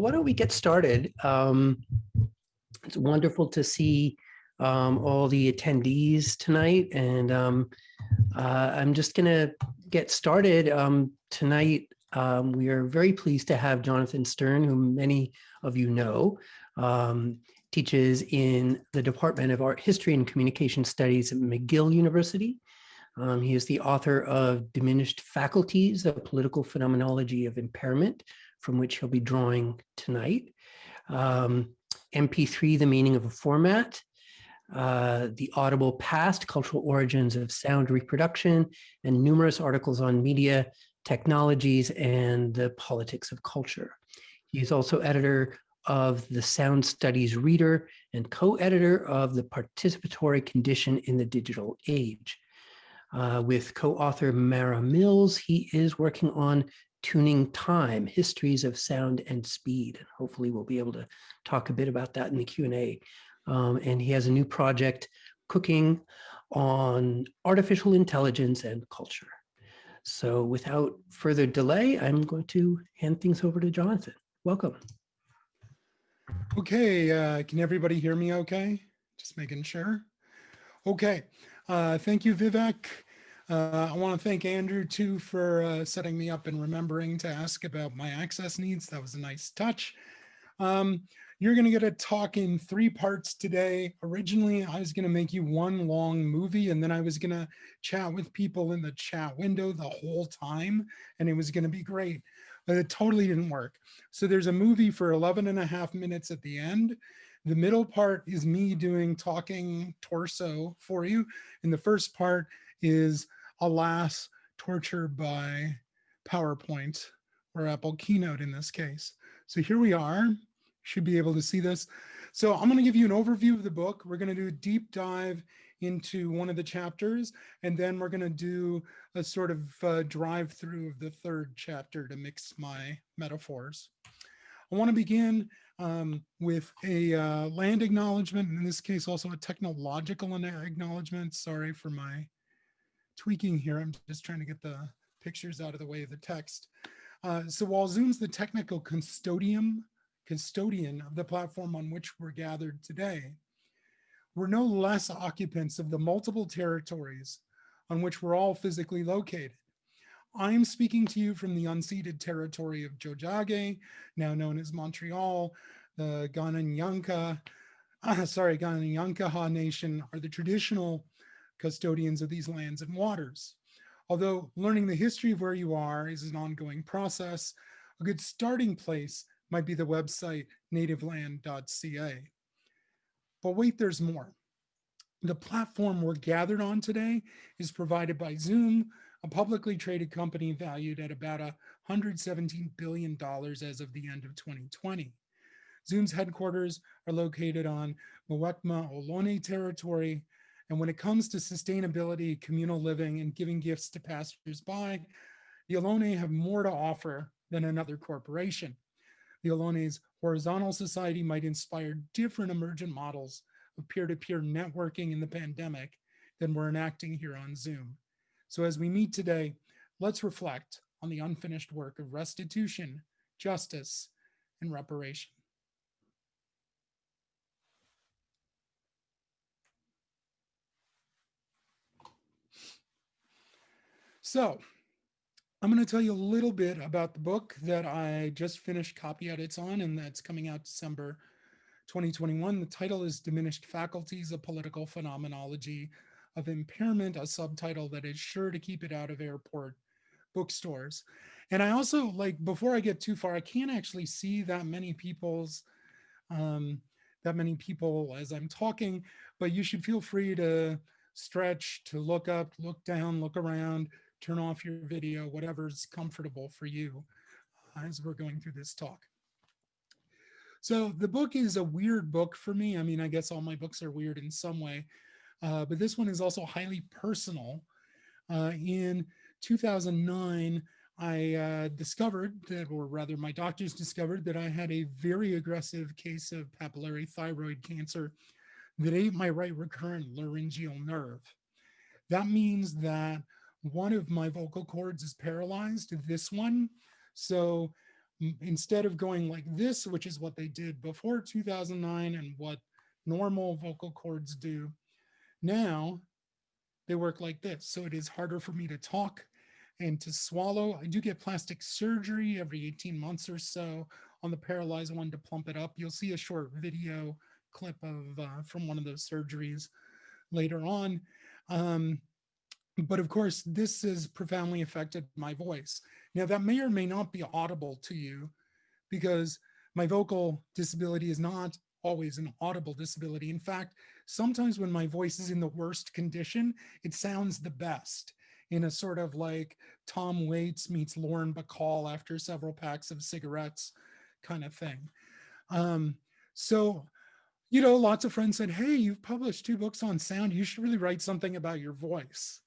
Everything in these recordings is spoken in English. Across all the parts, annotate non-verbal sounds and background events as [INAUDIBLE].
well, why don't we get started? Um, it's wonderful to see um, all the attendees tonight, and um, uh, I'm just going to get started. Um, tonight, um, we are very pleased to have Jonathan Sterne, whom many of you know, um, teaches in the Department of Art History and Communication Studies at McGill University. Um, he is the author of Diminished Faculties, A Political Phenomenology of Impairment, from which he'll be drawing tonight. Um, MP3, The Meaning of a Format, uh, The Audible Past, Cultural Origins of Sound Reproduction, and numerous articles on media, technologies, and the politics of culture. He's also editor of the Sound Studies Reader and co-editor of The Participatory Condition in the Digital Age. Uh, with co-author Mara Mills, he is working on Tuning Time, Histories of Sound and Speed. And hopefully we'll be able to talk a bit about that in the Q&A. Um, and he has a new project, Cooking on Artificial Intelligence and Culture. So without further delay, I'm going to hand things over to Jonathan. Welcome. Okay, uh, can everybody hear me okay? Just making sure. Okay, uh, thank you, Vivek. Uh, I want to thank Andrew too for uh, setting me up and remembering to ask about my access needs. That was a nice touch. Um, you're going to get a talk in three parts today. Originally, I was going to make you one long movie and then I was going to chat with people in the chat window the whole time and it was going to be great, but it totally didn't work. So there's a movie for 11 and a half minutes at the end. The middle part is me doing talking torso for you. And the first part is alas, tortured by PowerPoint or Apple Keynote in this case. So here we are, should be able to see this. So I'm gonna give you an overview of the book. We're gonna do a deep dive into one of the chapters, and then we're gonna do a sort of uh, drive through of the third chapter to mix my metaphors. I wanna begin um, with a uh, land acknowledgement, in this case also a technological acknowledgement. Sorry for my tweaking here. I'm just trying to get the pictures out of the way of the text. Uh, so while Zoom's the technical custodian, custodian of the platform on which we're gathered today, we're no less occupants of the multiple territories on which we're all physically located. I'm speaking to you from the unceded territory of Tiohtià:ke, now known as Montreal, the Kanien'kehá:ka, uh, [LAUGHS] sorry, Kanien'kehá:ka Nation are the traditional custodians of these lands and waters. Although learning the history of where you are is an ongoing process, a good starting place might be the website nativeland.ca. But wait, there's more. The platform we're gathered on today is provided by Zoom, a publicly traded company valued at about $117 billion as of the end of 2020. Zoom's headquarters are located on Muwekma Ohlone territory, and when it comes to sustainability, communal living, and giving gifts to passers-by, the Ohlone have more to offer than another corporation. The Ohlone's horizontal society might inspire different emergent models of peer-to-peer -peer networking in the pandemic than we're enacting here on Zoom. So as we meet today, let's reflect on the unfinished work of restitution, justice, and reparation. So I'm going to tell you a little bit about the book that I just finished copy edits on and that's coming out December 2021. The title is Diminished Faculties, a Political Phenomenology of Impairment, a subtitle that is sure to keep it out of airport bookstores. And I also like, before I get too far, I can't actually see that many people's, um, that many people as I'm talking, but you should feel free to stretch, to look up, look down, look around, turn off your video, whatever's comfortable for you uh, as we're going through this talk. So the book is a weird book for me. I mean, I guess all my books are weird in some way, uh, but this one is also highly personal. Uh, in 2009, I uh, discovered that, or rather my doctors discovered that I had a very aggressive case of papillary thyroid cancer that ate my right recurrent laryngeal nerve. That means that one of my vocal cords is paralyzed, this one. So instead of going like this, which is what they did before 2009 and what normal vocal cords do, now they work like this. So it is harder for me to talk and to swallow. I do get plastic surgery every 18 months or so on the paralyzed one to plump it up. You'll see a short video clip of uh, from one of those surgeries later on. Um, but of course, this has profoundly affected my voice. Now, that may or may not be audible to you because my vocal disability is not always an audible disability. In fact, sometimes when my voice is in the worst condition, it sounds the best in a sort of like Tom Waits meets Lauren Bacall after several packs of cigarettes kind of thing. Um, so, you know, lots of friends said, Hey, you've published two books on sound. You should really write something about your voice.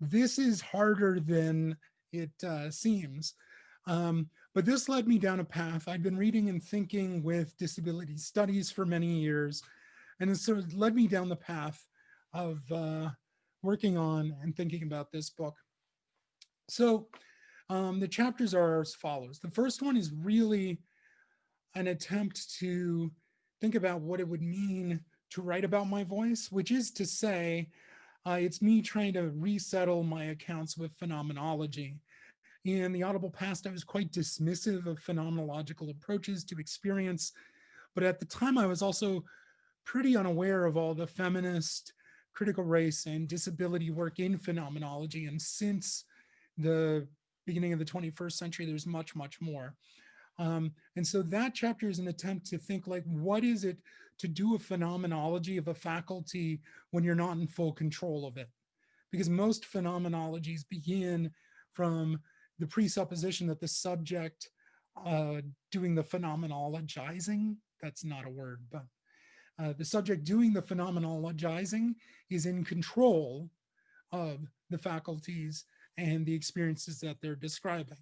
This is harder than it uh, seems. Um, but this led me down a path. I'd been reading and thinking with disability studies for many years. And it sort of led me down the path of uh, working on and thinking about this book. So um, the chapters are as follows. The first one is really an attempt to think about what it would mean to write about my voice, which is to say, uh, it's me trying to resettle my accounts with phenomenology. In the audible past, I was quite dismissive of phenomenological approaches to experience, but at the time I was also pretty unaware of all the feminist, critical race, and disability work in phenomenology. And since the beginning of the 21st century, there's much, much more. Um, and so that chapter is an attempt to think like, what is it to do a phenomenology of a faculty when you're not in full control of it? Because most phenomenologies begin from the presupposition that the subject uh, doing the phenomenologizing, that's not a word, but uh, the subject doing the phenomenologizing is in control of the faculties and the experiences that they're describing.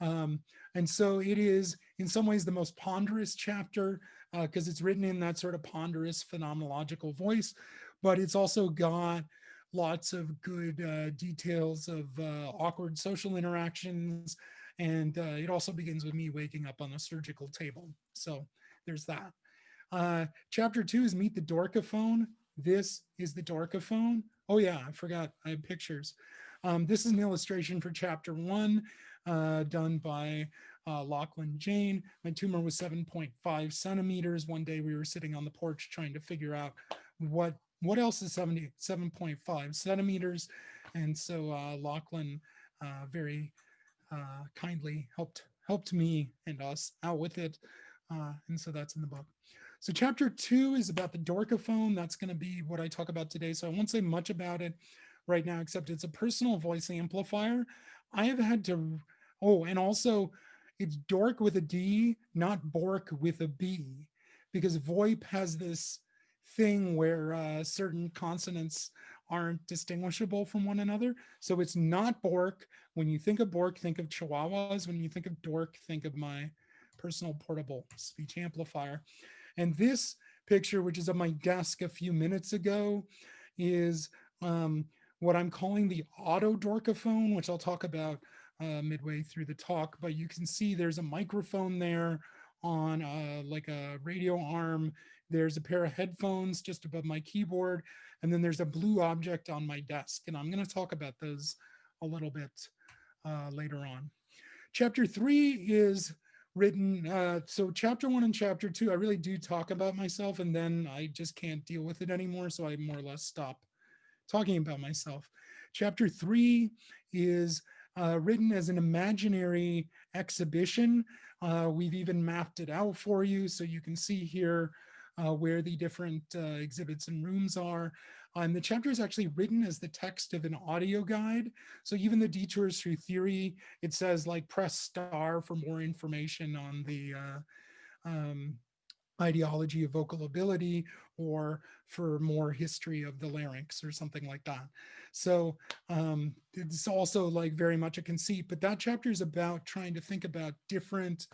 Um, and so it is in some ways the most ponderous chapter because uh, it's written in that sort of ponderous phenomenological voice, but it's also got lots of good uh, details of uh, awkward social interactions. And uh, it also begins with me waking up on a surgical table. So there's that. Uh, chapter two is Meet the Dorkophone. This is the Dorkophone. Oh yeah, I forgot, I have pictures. Um, this is an illustration for chapter one uh, done by uh, Lachlan Jane. My tumor was 7.5 centimeters. One day we were sitting on the porch trying to figure out what what else is 70, 7.5 centimeters. And so uh, Lachlan uh, very uh, kindly helped helped me and us out with it. Uh, and so that's in the book. So chapter two is about the Dorkophone. That's going to be what I talk about today. So I won't say much about it right now, except it's a personal voice amplifier. I have had to, oh, and also it's dork with a D, not bork with a B, because VoIP has this thing where uh, certain consonants aren't distinguishable from one another. So it's not Bork. When you think of Bork, think of Chihuahuas. When you think of Dork, think of my personal portable speech amplifier. And this picture, which is on my desk a few minutes ago, is um, what I'm calling the auto dorkophone, which I'll talk about uh, midway through the talk. But you can see there's a microphone there on uh, like a radio arm there's a pair of headphones just above my keyboard, and then there's a blue object on my desk. And I'm going to talk about those a little bit uh, later on. Chapter three is written. Uh, so chapter one and chapter two, I really do talk about myself, and then I just can't deal with it anymore. So I more or less stop talking about myself. Chapter three is uh, written as an imaginary exhibition. Uh, we've even mapped it out for you. So you can see here uh, where the different uh, exhibits and rooms are. And the chapter is actually written as the text of an audio guide. So even the detours through theory, it says like press star for more information on the uh, um, ideology of vocal ability or for more history of the larynx or something like that. So um, it's also like very much a conceit, but that chapter is about trying to think about different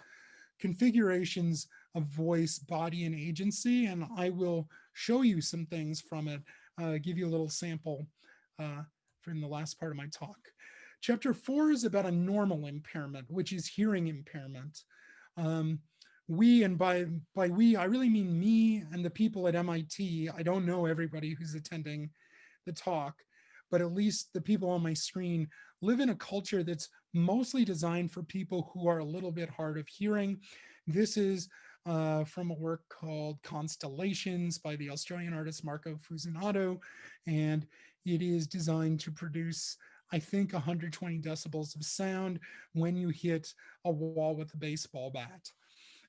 configurations of voice, body, and agency. And I will show you some things from it, uh, give you a little sample uh, from the last part of my talk. Chapter four is about a normal impairment, which is hearing impairment. Um, we, and by, by we, I really mean me and the people at MIT. I don't know everybody who's attending the talk, but at least the people on my screen live in a culture that's mostly designed for people who are a little bit hard of hearing. This is uh, from a work called Constellations by the Australian artist Marco Fusinato. And it is designed to produce, I think, 120 decibels of sound when you hit a wall with a baseball bat.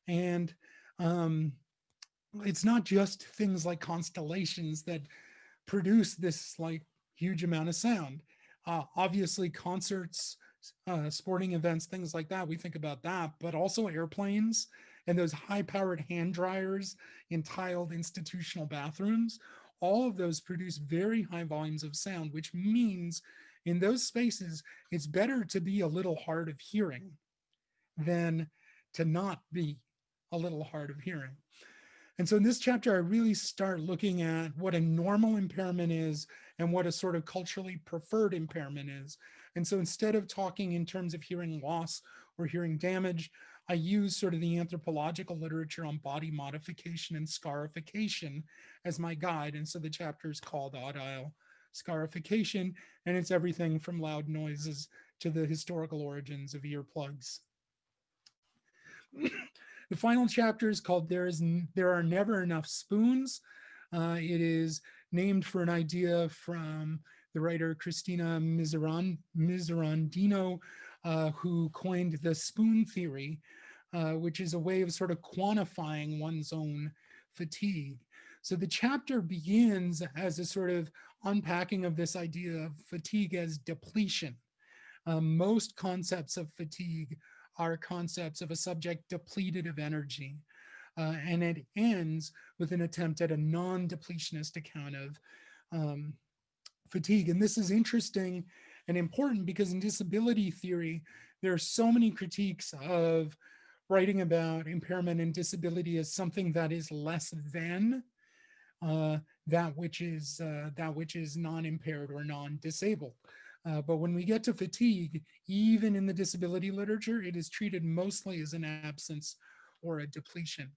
And um, it's not just things like constellations that produce this like huge amount of sound. Uh, obviously concerts, uh, sporting events, things like that, we think about that, but also airplanes and those high powered hand dryers in tiled institutional bathrooms, all of those produce very high volumes of sound, which means in those spaces, it's better to be a little hard of hearing than to not be a little hard of hearing. And so in this chapter, I really start looking at what a normal impairment is and what a sort of culturally preferred impairment is. And so instead of talking in terms of hearing loss or hearing damage, I use sort of the anthropological literature on body modification and scarification as my guide. And so the chapter is called Aural Scarification, and it's everything from loud noises to the historical origins of earplugs. [CLEARS THROAT] the final chapter is called There is There Are Never Enough Spoons. Uh, it is named for an idea from the writer Christina Miserandino, uh, who coined the spoon theory, uh, which is a way of sort of quantifying one's own fatigue. So the chapter begins as a sort of unpacking of this idea of fatigue as depletion. Um, most concepts of fatigue are concepts of a subject depleted of energy. Uh, and it ends with an attempt at a non-depletionist account of um, fatigue. And this is interesting and important because in disability theory, there are so many critiques of writing about impairment and disability as something that is less than uh, that which is uh, that which is non-impaired or non-disabled. Uh, but when we get to fatigue, even in the disability literature, it is treated mostly as an absence or a depletion.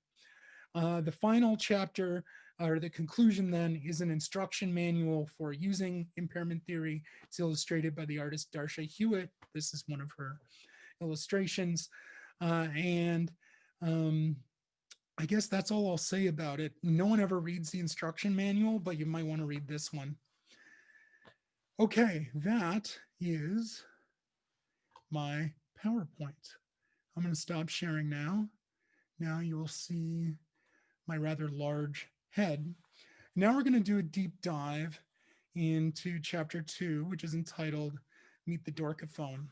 Uh, the final chapter or the conclusion then is an instruction manual for using impairment theory. It's illustrated by the artist Darsha Hewitt. This is one of her illustrations. Uh, and um, I guess that's all I'll say about it. No one ever reads the instruction manual, but you might want to read this one. Okay, that is my PowerPoint. I'm going to stop sharing now. Now you will see my rather large head. Now we're going to do a deep dive into chapter two, which is entitled Meet the Dorkophone.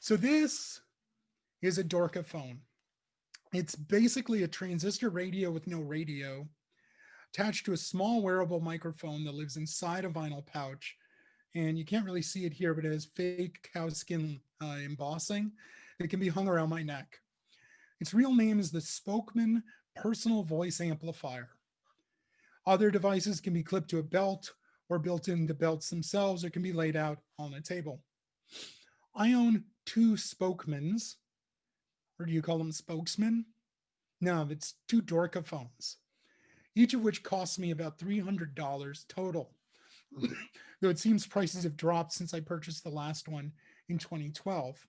So this is a Dorkophone. It's basically a transistor radio with no radio attached to a small wearable microphone that lives inside a vinyl pouch. And you can't really see it here, but it has fake cow skin uh, embossing that can be hung around my neck. Its real name is the Spokeman Personal Voice Amplifier. Other devices can be clipped to a belt or built into belts themselves or can be laid out on a table. I own two Spokemans, or do you call them spokesmen? No, it's two Dorkophones, each of which costs me about $300 total. [CLEARS THROAT] Though it seems prices have dropped since I purchased the last one in 2012.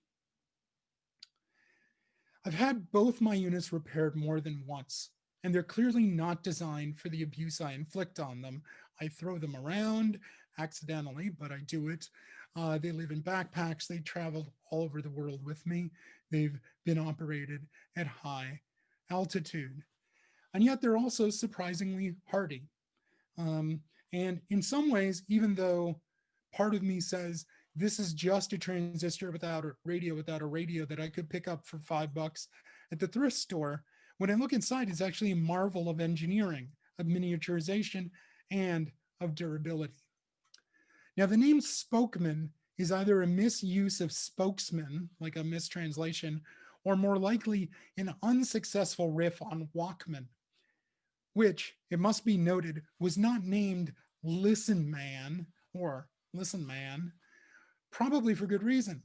I've had both my units repaired more than once, and they're clearly not designed for the abuse I inflict on them. I throw them around accidentally, but I do it. Uh, they live in backpacks. They traveled all over the world with me. They've been operated at high altitude. And yet they're also surprisingly hardy. Um, and in some ways, even though part of me says this is just a transistor without a radio, without a radio that I could pick up for five bucks at the thrift store. When I look inside, it's actually a marvel of engineering, of miniaturization, and of durability. Now, the name Spokeman is either a misuse of spokesman, like a mistranslation, or more likely an unsuccessful riff on Walkman, which, it must be noted, was not named Listen Man or Listen Man, probably for good reason.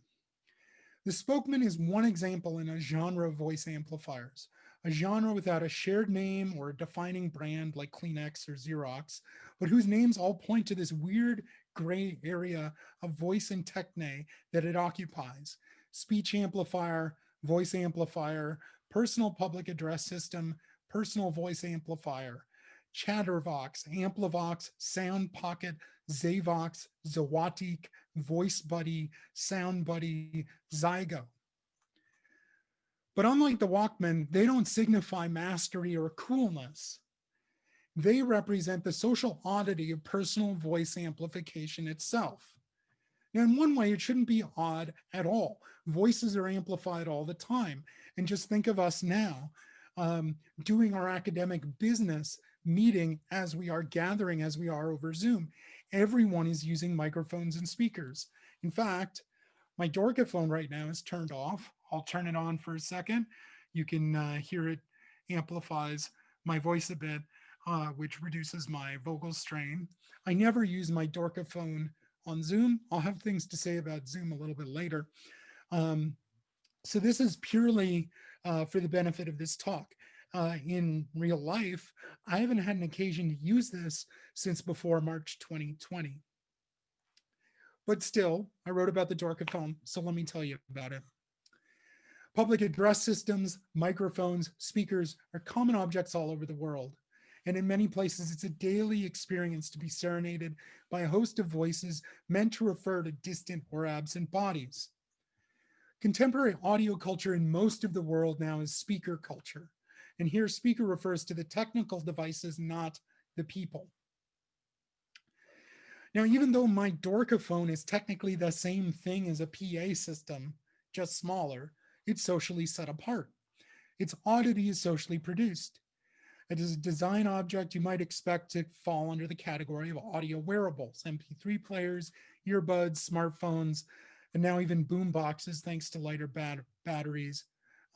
The Spokesman is one example in a genre of voice amplifiers, a genre without a shared name or a defining brand like Kleenex or Xerox, but whose names all point to this weird gray area of voice and techne that it occupies. Speech amplifier, voice amplifier, personal public address system, personal voice amplifier, Chattervox, Amplivox, Sound Pocket, Zavox, Zawatik, Voice Buddy, Sound Buddy, Zygo. But unlike the Walkman, they don't signify mastery or coolness. They represent the social oddity of personal voice amplification itself. Now, in one way, it shouldn't be odd at all. Voices are amplified all the time. And just think of us now um, doing our academic business meeting as we are gathering as we are over Zoom. Everyone is using microphones and speakers. In fact, my Dorkophone right now is turned off. I'll turn it on for a second. You can uh, hear it amplifies my voice a bit, uh, which reduces my vocal strain. I never use my Dorkophone on Zoom. I'll have things to say about Zoom a little bit later. Um, so this is purely uh, for the benefit of this talk uh, in real life, I haven't had an occasion to use this since before March 2020. But still, I wrote about the Dorkophone, so let me tell you about it. Public address systems, microphones, speakers are common objects all over the world. And in many places, it's a daily experience to be serenaded by a host of voices meant to refer to distant or absent bodies. Contemporary audio culture in most of the world now is speaker culture. And here speaker refers to the technical devices, not the people. Now, even though my Dorkophone is technically the same thing as a PA system, just smaller, it's socially set apart. Its oddity is socially produced. It is a design object you might expect to fall under the category of audio wearables, MP3 players, earbuds, smartphones, and now even boom boxes thanks to lighter bat batteries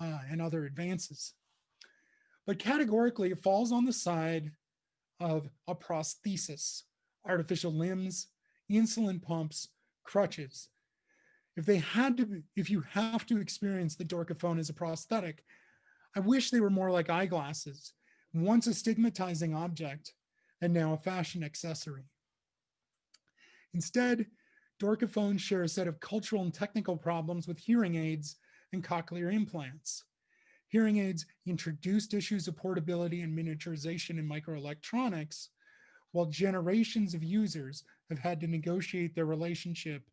uh, and other advances but categorically it falls on the side of a prosthesis, artificial limbs, insulin pumps, crutches. If they had to, if you have to experience the Dorkophone as a prosthetic, I wish they were more like eyeglasses, once a stigmatizing object and now a fashion accessory. Instead, Dorkophones share a set of cultural and technical problems with hearing aids and cochlear implants. Hearing aids introduced issues of portability and miniaturization in microelectronics, while generations of users have had to negotiate their relationship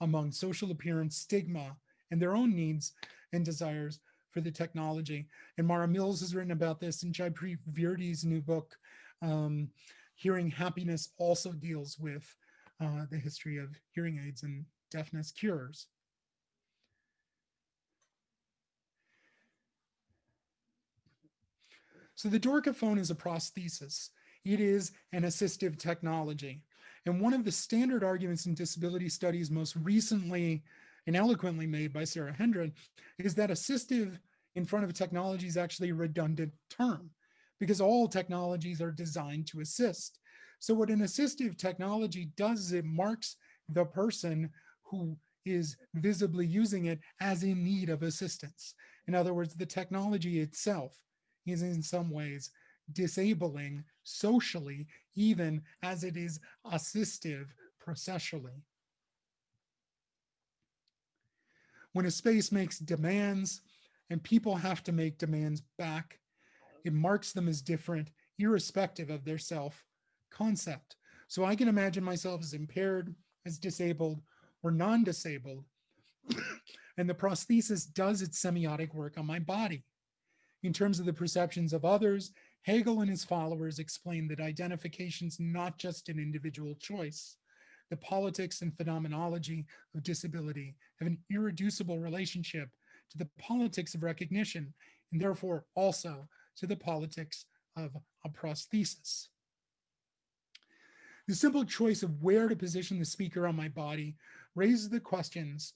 among social appearance stigma and their own needs and desires for the technology. And Mara Mills has written about this in Jaipreet Virdi's new book, um, Hearing Happiness also deals with uh, the history of hearing aids and deafness cures. So the Dorkophone is a prosthesis. It is an assistive technology. And one of the standard arguments in disability studies most recently and eloquently made by Sarah Hendren is that assistive in front of technology is actually a redundant term because all technologies are designed to assist. So what an assistive technology does is it marks the person who is visibly using it as in need of assistance. In other words, the technology itself is in some ways disabling socially, even as it is assistive processually. When a space makes demands and people have to make demands back, it marks them as different, irrespective of their self concept. So I can imagine myself as impaired, as disabled, or non-disabled. [COUGHS] and the prosthesis does its semiotic work on my body. In terms of the perceptions of others, Hegel and his followers explain that identification is not just an individual choice. The politics and phenomenology of disability have an irreducible relationship to the politics of recognition, and therefore also to the politics of a prosthesis. The simple choice of where to position the speaker on my body raises the questions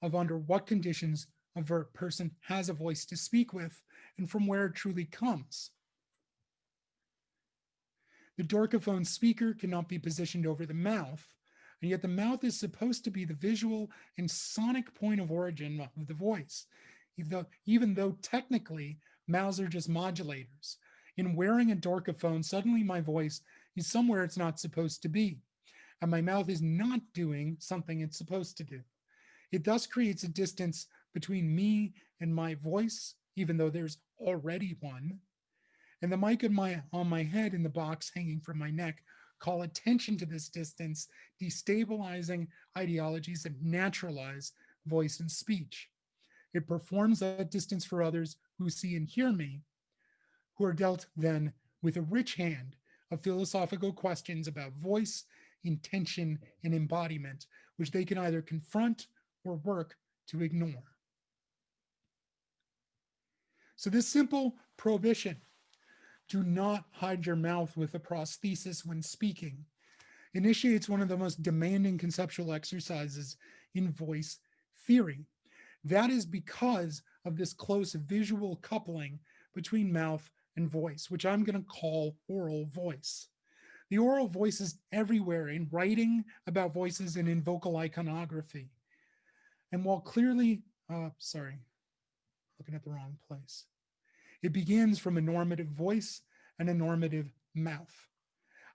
of under what conditions a person has a voice to speak with and from where it truly comes. The Dorkophone speaker cannot be positioned over the mouth. And yet the mouth is supposed to be the visual and sonic point of origin of the voice, even though, even though technically mouths are just modulators. In wearing a Dorkophone, suddenly my voice is somewhere it's not supposed to be, and my mouth is not doing something it's supposed to do. It thus creates a distance between me and my voice, even though there's already one. And the mic on my, on my head in the box hanging from my neck call attention to this distance, destabilizing ideologies that naturalize voice and speech. It performs that distance for others who see and hear me, who are dealt then with a rich hand of philosophical questions about voice, intention, and embodiment, which they can either confront or work to ignore. So this simple prohibition, do not hide your mouth with a prosthesis when speaking, initiates one of the most demanding conceptual exercises in voice theory. That is because of this close visual coupling between mouth and voice, which I'm going to call oral voice. The oral voice is everywhere in writing about voices and in vocal iconography. And while clearly, uh, sorry, looking at the wrong place. It begins from a normative voice and a normative mouth.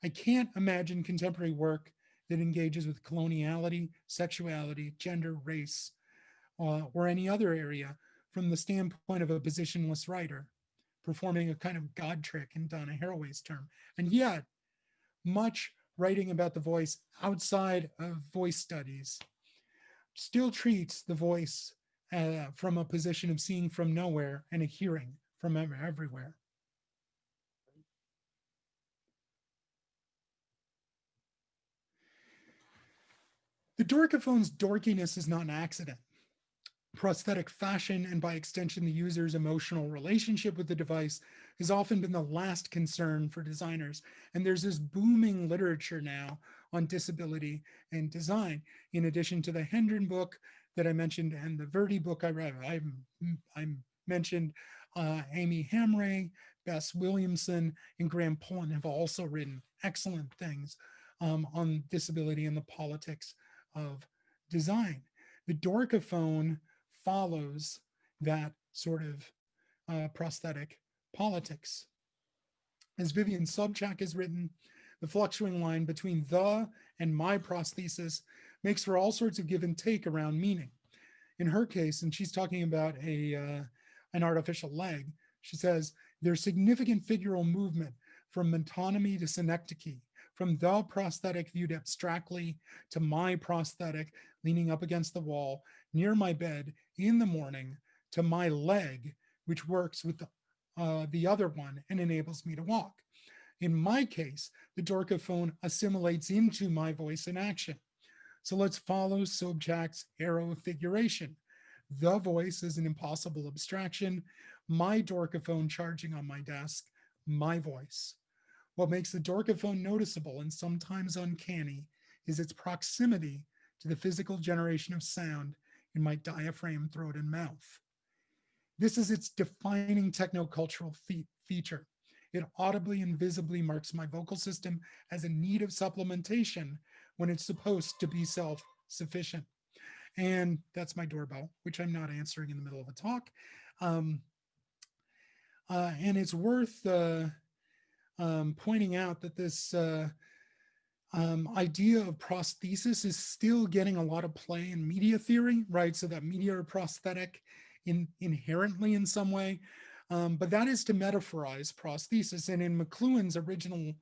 I can't imagine contemporary work that engages with coloniality, sexuality, gender, race, uh, or any other area from the standpoint of a positionless writer, performing a kind of God trick in Donna Haraway's term. And yet, much writing about the voice outside of voice studies still treats the voice uh, from a position of seeing from nowhere and a hearing from everywhere. The Dorkophone's dorkiness is not an accident. Prosthetic fashion and by extension, the user's emotional relationship with the device has often been the last concern for designers. And there's this booming literature now on disability and design. In addition to the Hendren book that I mentioned and the Virdi book I read, I, I mentioned uh, Aimi Hamraie, Bess Williamson, and Graham Pullin have also written excellent things um, on disability and the politics of design. The Dorkophone follows that sort of uh, prosthetic politics. As Vivian Sobchack has written, the fluctuating line between the and my prosthesis makes for all sorts of give and take around meaning. In her case, and she's talking about a uh, an artificial leg, she says, there's significant figural movement from metonymy to synecdoche, from the prosthetic viewed abstractly to my prosthetic leaning up against the wall near my bed in the morning to my leg, which works with the, uh, the other one and enables me to walk. In my case, the Dorkophone assimilates into my voice in action. So let's follow Sobchack's arrow of figuration. The voice is an impossible abstraction. My Dorkophone charging on my desk, my voice. What makes the Dorkophone noticeable and sometimes uncanny is its proximity to the physical generation of sound in my diaphragm, throat, and mouth. This is its defining technocultural fe feature. It audibly and visibly marks my vocal system as in need of supplementation when it's supposed to be self-sufficient. And that's my doorbell, which I'm not answering in the middle of a talk. Um, uh, and it's worth uh, um, pointing out that this uh, um, idea of prosthesis is still getting a lot of play in media theory, right? So that media are prosthetic in, inherently in some way, um, but that is to metaphorize prosthesis. And in McLuhan's original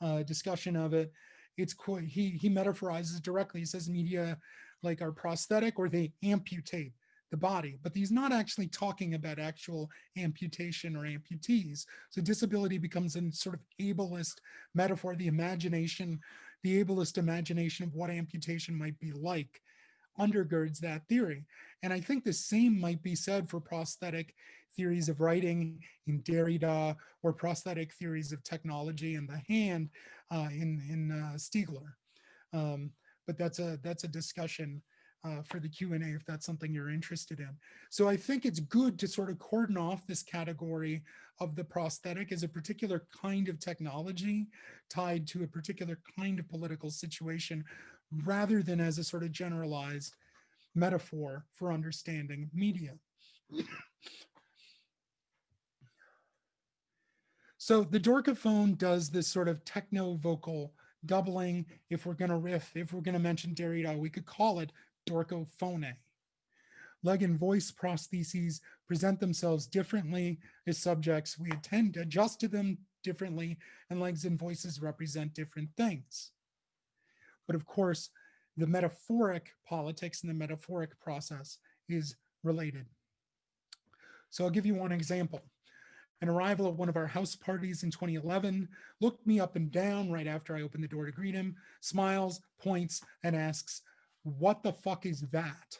uh, discussion of it, it's quite, he, he metaphorizes directly. He says media like are prosthetic or they amputate the body, but he's not actually talking about actual amputation or amputees. So disability becomes a sort of ableist metaphor, the imagination, the ableist imagination of what amputation might be like undergirds that theory. And I think the same might be said for prosthetic theories of writing in Derrida or prosthetic theories of technology and the hand uh, in, in uh, Stiegler. Um, but that's a, that's a discussion uh, for the Q&A if that's something you're interested in. So I think it's good to sort of cordon off this category of the prosthetic as a particular kind of technology tied to a particular kind of political situation rather than as a sort of generalized metaphor for understanding media. [COUGHS] So the Dorkophone does this sort of techno vocal doubling. If we're going to riff, if we're going to mention Derrida, we could call it Dorcophone. Leg and voice prostheses present themselves differently as subjects. We tend to adjust to them differently, and legs and voices represent different things. But of course, the metaphoric politics and the metaphoric process is related. So I'll give you one example. An arrival at one of our house parties in 2011 looked me up and down right after I opened the door to greet him, smiles, points, and asks, What the fuck is that?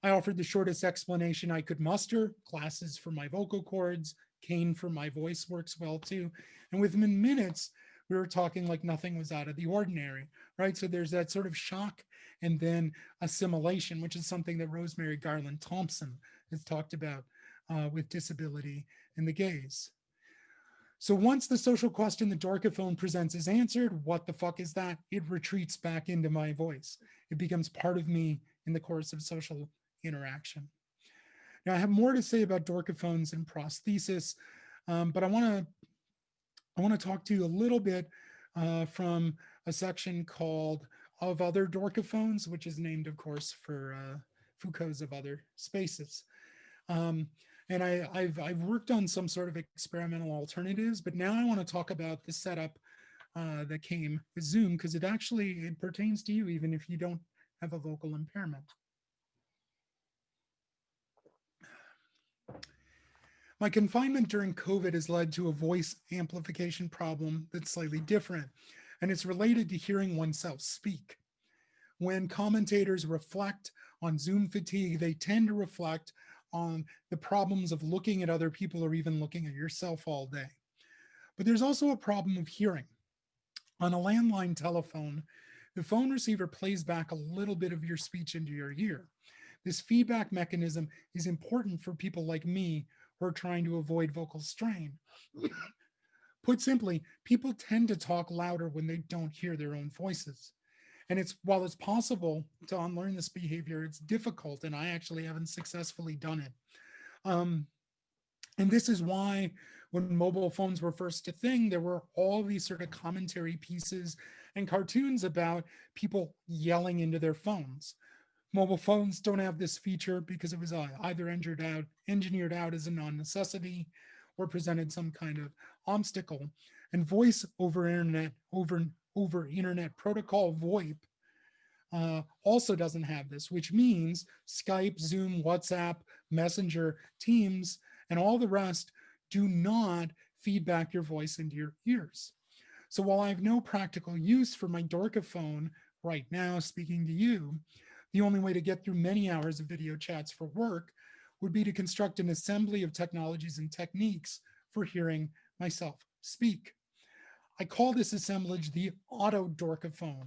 I offered the shortest explanation I could muster glasses for my vocal cords, cane for my voice works well too. And within minutes, we were talking like nothing was out of the ordinary, right? So there's that sort of shock and then assimilation, which is something that Rosemarie Garland Thomson has talked about uh, with disability and the gaze. So once the social question the Dorkophone presents is answered, what the fuck is that? It retreats back into my voice. It becomes part of me in the course of social interaction. Now I have more to say about Dorkophones and prosthesis, um, but I wanna, I wanna talk to you a little bit uh, from a section called Of Other Dorkophones, which is named of course for uh, Foucault's Of Other Spaces. Um, and I, have I've worked on some sort of experimental alternatives, but now I want to talk about the setup uh, that came with Zoom because it actually it pertains to you even if you don't have a vocal impairment. My confinement during COVID has led to a voice amplification problem that's slightly different, and it's related to hearing oneself speak. When commentators reflect on Zoom fatigue, they tend to reflect on the problems of looking at other people or even looking at yourself all day. But there's also a problem of hearing. On a landline telephone, the phone receiver plays back a little bit of your speech into your ear. This feedback mechanism is important for people like me who are trying to avoid vocal strain. [COUGHS] Put simply, people tend to talk louder when they don't hear their own voices. And it's while it's possible to unlearn this behavior, it's difficult, and I actually haven't successfully done it. Um, and this is why when mobile phones were first a thing, there were all these sort of commentary pieces and cartoons about people yelling into their phones. Mobile phones don't have this feature because it was uh, either engineered out, engineered out as a non-necessity or presented some kind of obstacle. And voice over internet, over over internet protocol VoIP uh, also doesn't have this, which means Skype, Zoom, WhatsApp, Messenger, Teams, and all the rest do not feedback your voice into your ears. So while I have no practical use for my Dorkophone right now speaking to you, the only way to get through many hours of video chats for work would be to construct an assembly of technologies and techniques for hearing myself speak. I call this assemblage the auto Dorkophone.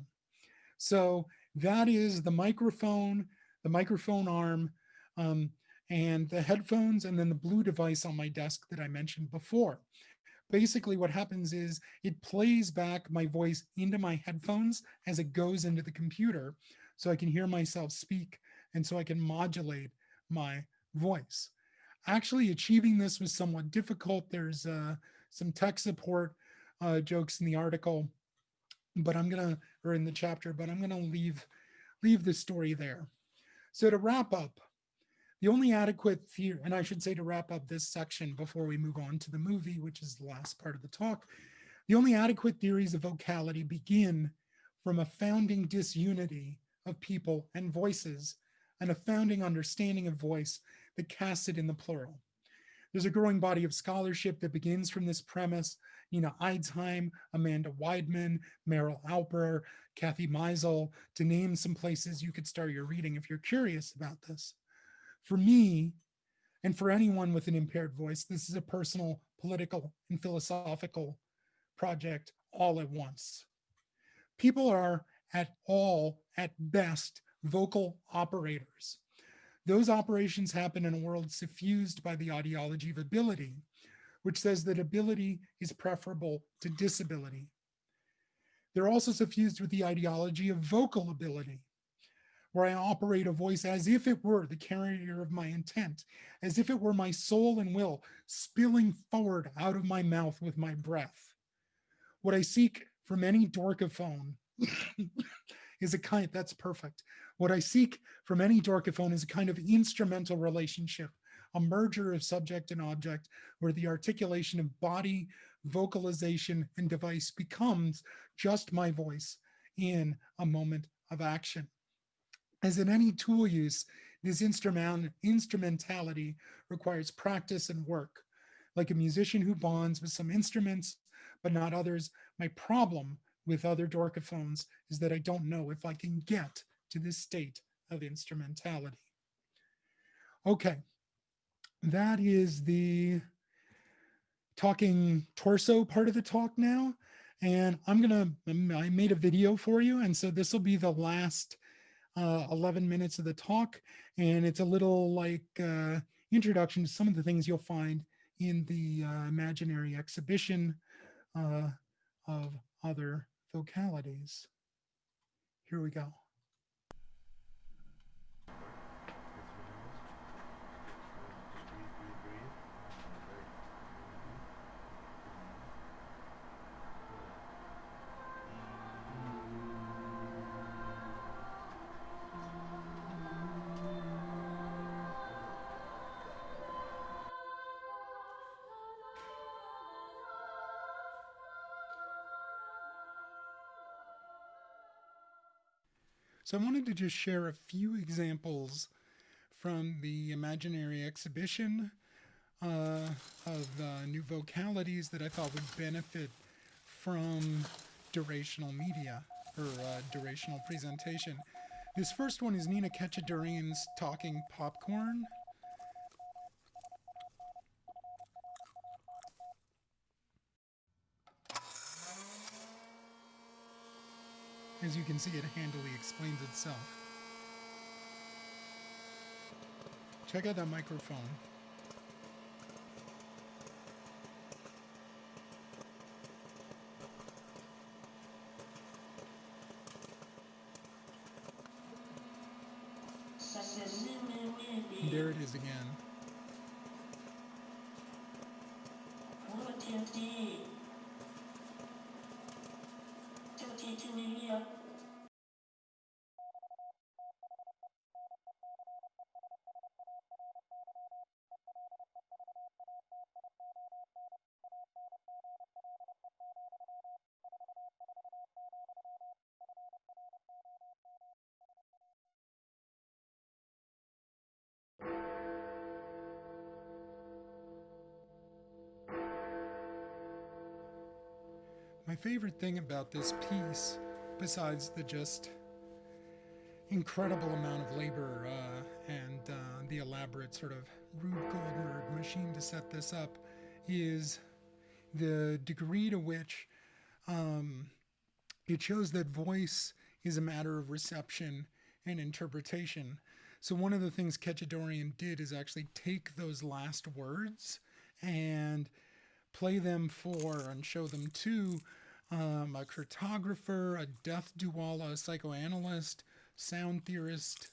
So that is the microphone, the microphone arm, um, and the headphones, and then the blue device on my desk that I mentioned before. Basically what happens is it plays back my voice into my headphones as it goes into the computer so I can hear myself speak and so I can modulate my voice. Actually achieving this was somewhat difficult. There's uh, some tech support uh, jokes in the article, but I'm gonna, or in the chapter, but I'm gonna leave, leave the story there. So to wrap up, the only adequate theory, and I should say to wrap up this section before we move on to the movie, which is the last part of the talk, the only adequate theories of vocality begin from a founding disunity of people and voices and a founding understanding of voice that casts it in the plural. There's a growing body of scholarship that begins from this premise. Nina Eidsheim, Amanda Weidman, Meryl Alper, Kathy Meizel, to name some places you could start your reading if you're curious about this. For me, and for anyone with an impaired voice, this is a personal, political, and philosophical project all at once. People are at all, at best, vocal operators. Those operations happen in a world suffused by the ideology of ability, which says that ability is preferable to disability. They're also suffused with the ideology of vocal ability, where I operate a voice as if it were the carrier of my intent, as if it were my soul and will spilling forward out of my mouth with my breath. What I seek from any dorkophone [LAUGHS] is a kind, that's perfect. What I seek from any dorkophone is a kind of instrumental relationship, a merger of subject and object, where the articulation of body, vocalization, and device becomes just my voice in a moment of action. As in any tool use, this instrument, instrumentality requires practice and work. Like a musician who bonds with some instruments, but not others, my problem with other dorkophones is that I don't know if I can get to this state of instrumentality. Okay, that is the talking torso part of the talk now. And I'm gonna, I made a video for you. And so this will be the last uh, 11 minutes of the talk. And it's a little like uh, introduction to some of the things you'll find in the uh, imaginary exhibition uh, of other vocalities. Here we go. So I wanted to just share a few examples from the imaginary exhibition uh, of uh, new vocalities that I thought would benefit from durational media or uh, durational presentation. This first one is Nina Katchadourian's Talking Popcorn. As you can see, it handily explains itself. Check out that microphone. There it is again. My favorite thing about this piece, besides the just incredible amount of labor uh, and uh, the elaborate sort of Rube Goldberg machine to set this up, is the degree to which um, it shows that voice is a matter of reception and interpretation. So one of the things Katchadourian did is actually take those last words and play them for and show them to um, a cartographer, a death duala, a psychoanalyst, sound theorist,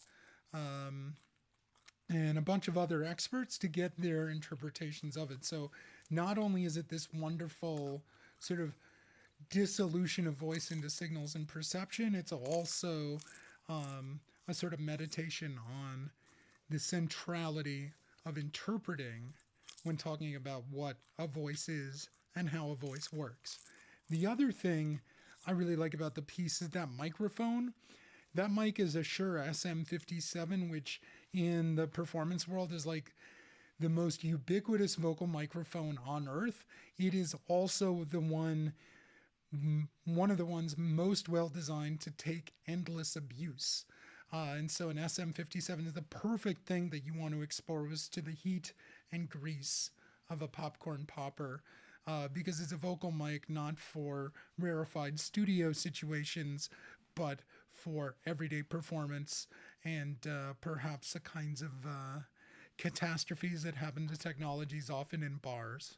um, and a bunch of other experts to get their interpretations of it. So not only is it this wonderful sort of dissolution of voice into signals and perception, it's also um, a sort of meditation on the centrality of interpreting when talking about what a voice is and how a voice works. The other thing I really like about the piece is that microphone. That mic is a Shure SM57, which in the performance world is like the most ubiquitous vocal microphone on earth. It is also the one one of the ones most well designed to take endless abuse. Uh, and so an SM57 is the perfect thing that you want to expose to the heat and grease of a popcorn popper uh, because it's a vocal mic not for rarefied studio situations, but for everyday performance and uh, perhaps the kinds of uh, catastrophes that happen to technologies often in bars.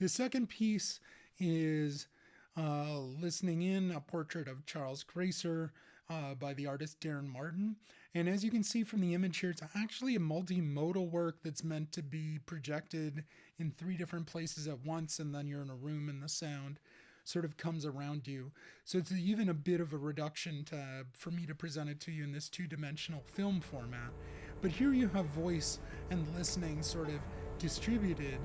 The second piece is uh, Listening In, a portrait of Charles Gracer uh, by the artist Darren Martin. And as you can see from the image here, it's actually a multimodal work that's meant to be projected in three different places at once, and then you're in a room and the sound sort of comes around you. So it's even a bit of a reduction to, for me to present it to you in this two-dimensional film format. But here you have voice and listening sort of distributed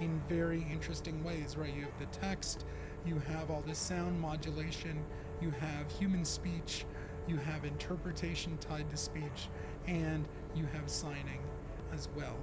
in very interesting ways, right? You have the text, you have all this sound modulation, you have human speech, you have interpretation tied to speech, and you have signing as well.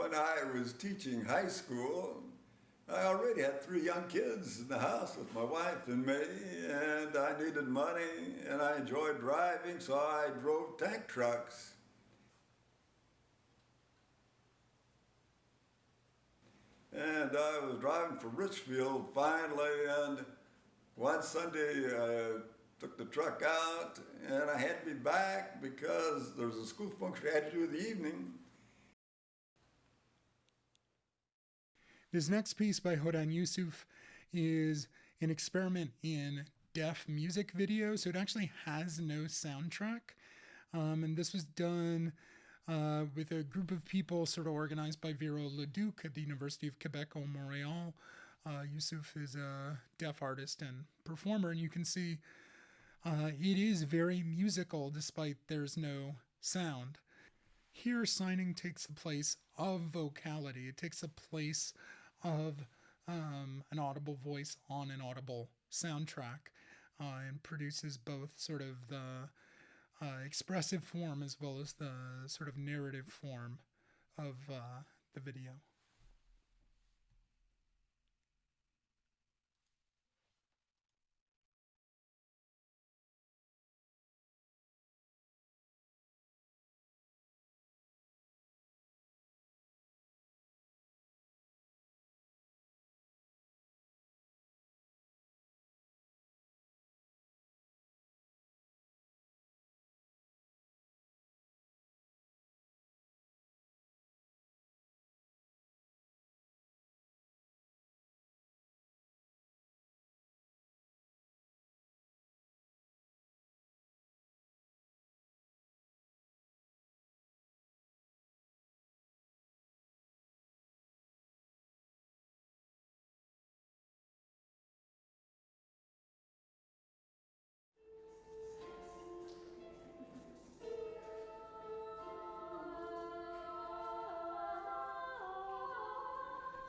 When I was teaching high school, I already had three young kids in the house with my wife and me, and I needed money, and I enjoyed driving, so I drove tank trucks. And I was driving for Richfield finally, and one Sunday I took the truck out, and I had to be back because there was a school function I had to do in the evening. This next piece by Hodan Youssouf is an experiment in deaf music video. So it actually has no soundtrack. Um, and this was done uh, with a group of people sort of organized by Vero Leduc at the University of Quebec au Montreal. Uh, Youssouf is a deaf artist and performer, and you can see uh, it is very musical despite there's no sound. Here, signing takes the place of vocality. It takes the place of um, an audible voice on an audible soundtrack uh, and produces both sort of the uh, expressive form as well as the sort of narrative form of uh, the video.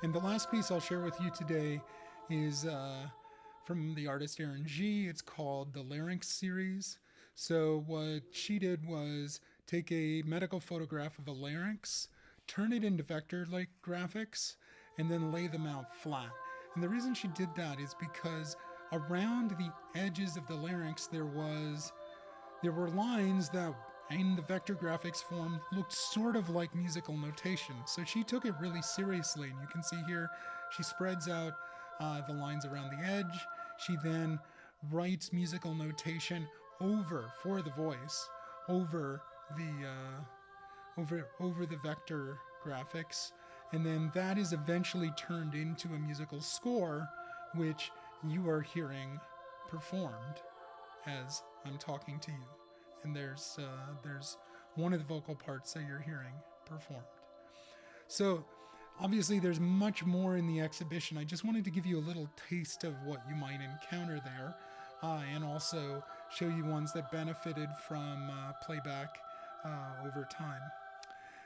And the last piece I'll share with you today is uh, from the artist Erin G. It's called the Larynx series. So what she did was take a medical photograph of a larynx, turn it into vector-like graphics, and then lay them out flat. And the reason she did that is because around the edges of the larynx there was there were lines that in the vector graphics form looked sort of like musical notation. So she took it really seriously. And you can see here, she spreads out uh, the lines around the edge. She then writes musical notation over for the voice, over the uh, over over the vector graphics, and then that is eventually turned into a musical score, which you are hearing performed as I'm talking to you and there's uh, there's one of the vocal parts that you're hearing performed. So obviously there's much more in the exhibition. I just wanted to give you a little taste of what you might encounter there, uh, and also show you ones that benefited from uh, playback uh, over time.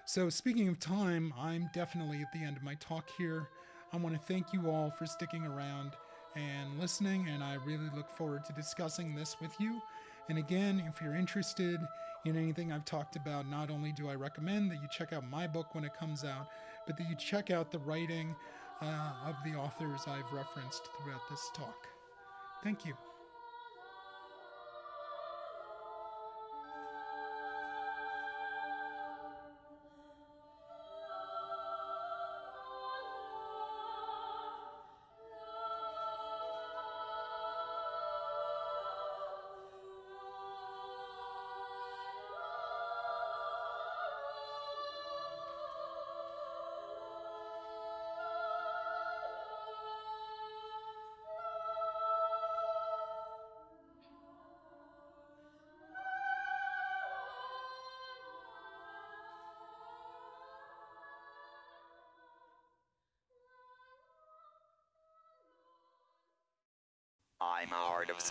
So speaking of time, I'm definitely at the end of my talk here. I want to thank you all for sticking around and listening, and I really look forward to discussing this with you. And again, if you're interested in anything I've talked about, not only do I recommend that you check out my book when it comes out, but that you check out the writing uh, of the authors I've referenced throughout this talk. Thank you.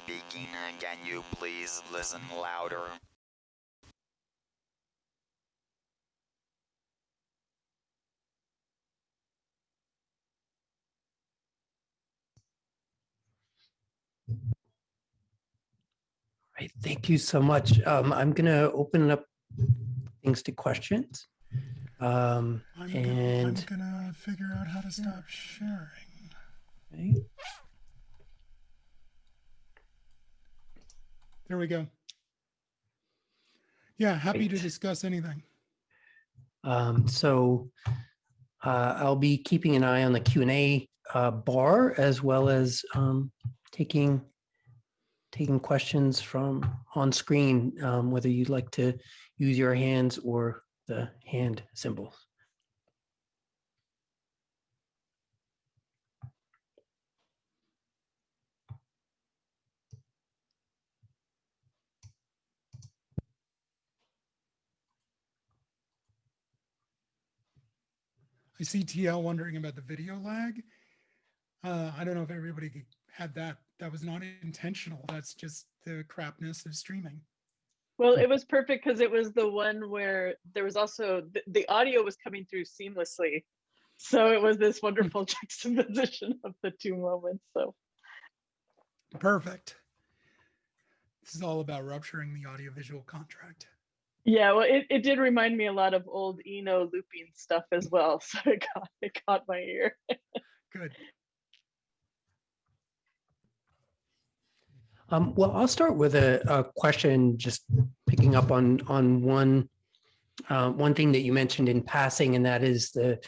Speaking. Can you please listen louder? Right, thank you so much. Um, I'm gonna open up things to questions. Um, I'm, gonna, and I'm gonna figure out how to stop sharing. okay, There we go. Yeah, happy to discuss anything. um, so uh, I'll be keeping an eye on the Q and A uh, bar as well as um, taking taking questions from on screen, um, whether you'd like to use your hands or the hand symbols. I see TL wondering about the video lag. Uh, I don't know if everybody had that. That was not intentional. That's just the crapness of streaming. Well, it was perfect because it was the one where there was also the, the audio was coming through seamlessly. So it was this wonderful [LAUGHS] juxtaposition of the two moments. So Perfect. This is all about rupturing the audiovisual contract. Yeah, well, it, it did remind me a lot of old Eno looping stuff as well. [LAUGHS] So it got it caught my ear. Good. Um, well, I'll start with a, a question, just picking up on on one uh, one thing that you mentioned in passing, and that is the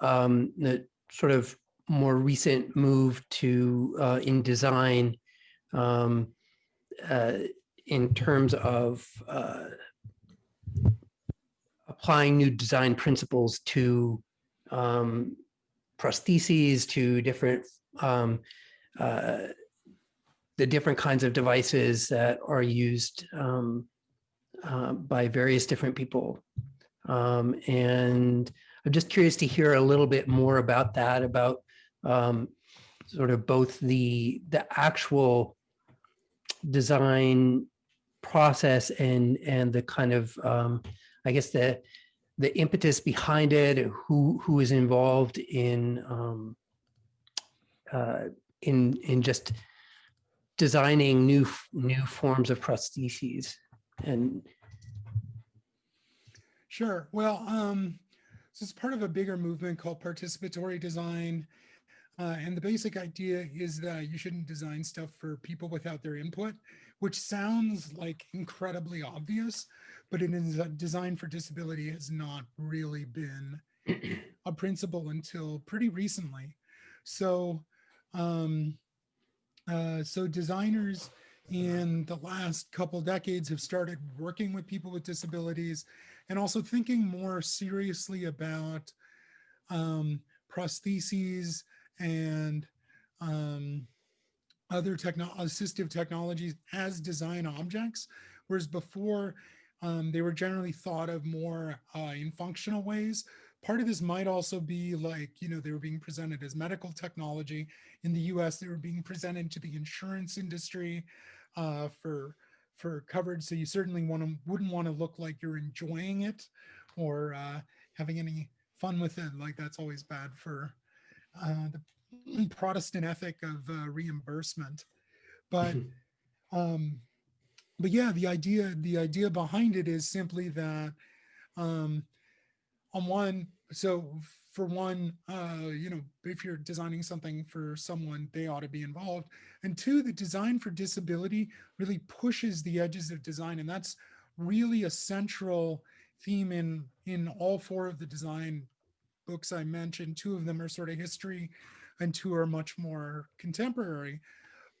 um, the sort of more recent move to uh, in design um, uh, in terms of uh, applying new design principles to um, prostheses, to different um, uh, the different kinds of devices that are used um, uh, by various different people. Um, and I'm just curious to hear a little bit more about that, about um, sort of both the the actual design process and and the kind of um, I guess the the impetus behind it, who who is involved in um, uh, in in just designing new new forms of prostheses and Sure. Well, um, so it's part of a bigger movement called participatory design. Uh, and the basic idea is that you shouldn't design stuff for people without their input, which sounds like incredibly obvious, but it is a design for disability has not really been [CLEARS THROAT] a principle until pretty recently. So, um, uh, so designers in the last couple decades have started working with people with disabilities and also thinking more seriously about um, prostheses and um, other techno assistive technologies as design objects, whereas before um, they were generally thought of more uh, in functional ways. Part of this might also be like, you know, they were being presented as medical technology. In the US, they were being presented to the insurance industry uh, for for coverage. So you certainly want to wouldn't want to look like you're enjoying it or uh, having any fun with it. Like that's always bad for the Protestant ethic of uh, reimbursement. But um, but yeah, the idea the idea behind it is simply that um, on one so for one uh you know if you're designing something for someone they ought to be involved and two the design for disability really pushes the edges of design and that's really a central theme in in all four of the design books i mentioned two of them are sort of history and two are much more contemporary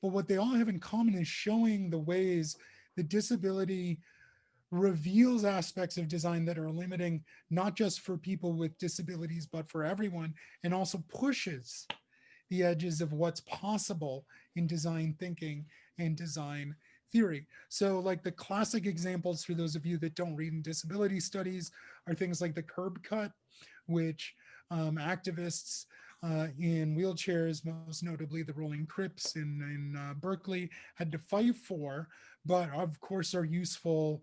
but what they all have in common is showing the ways that disability reveals aspects of design that are limiting, not just for people with disabilities, but for everyone, and also pushes the edges of what's possible in design thinking and design theory. So like the classic examples for those of you that don't read in disability studies are things like the curb cut, which um, activists uh, in wheelchairs, most notably the Rolling Crips in, in uh, Berkeley, had to fight for, but of course are useful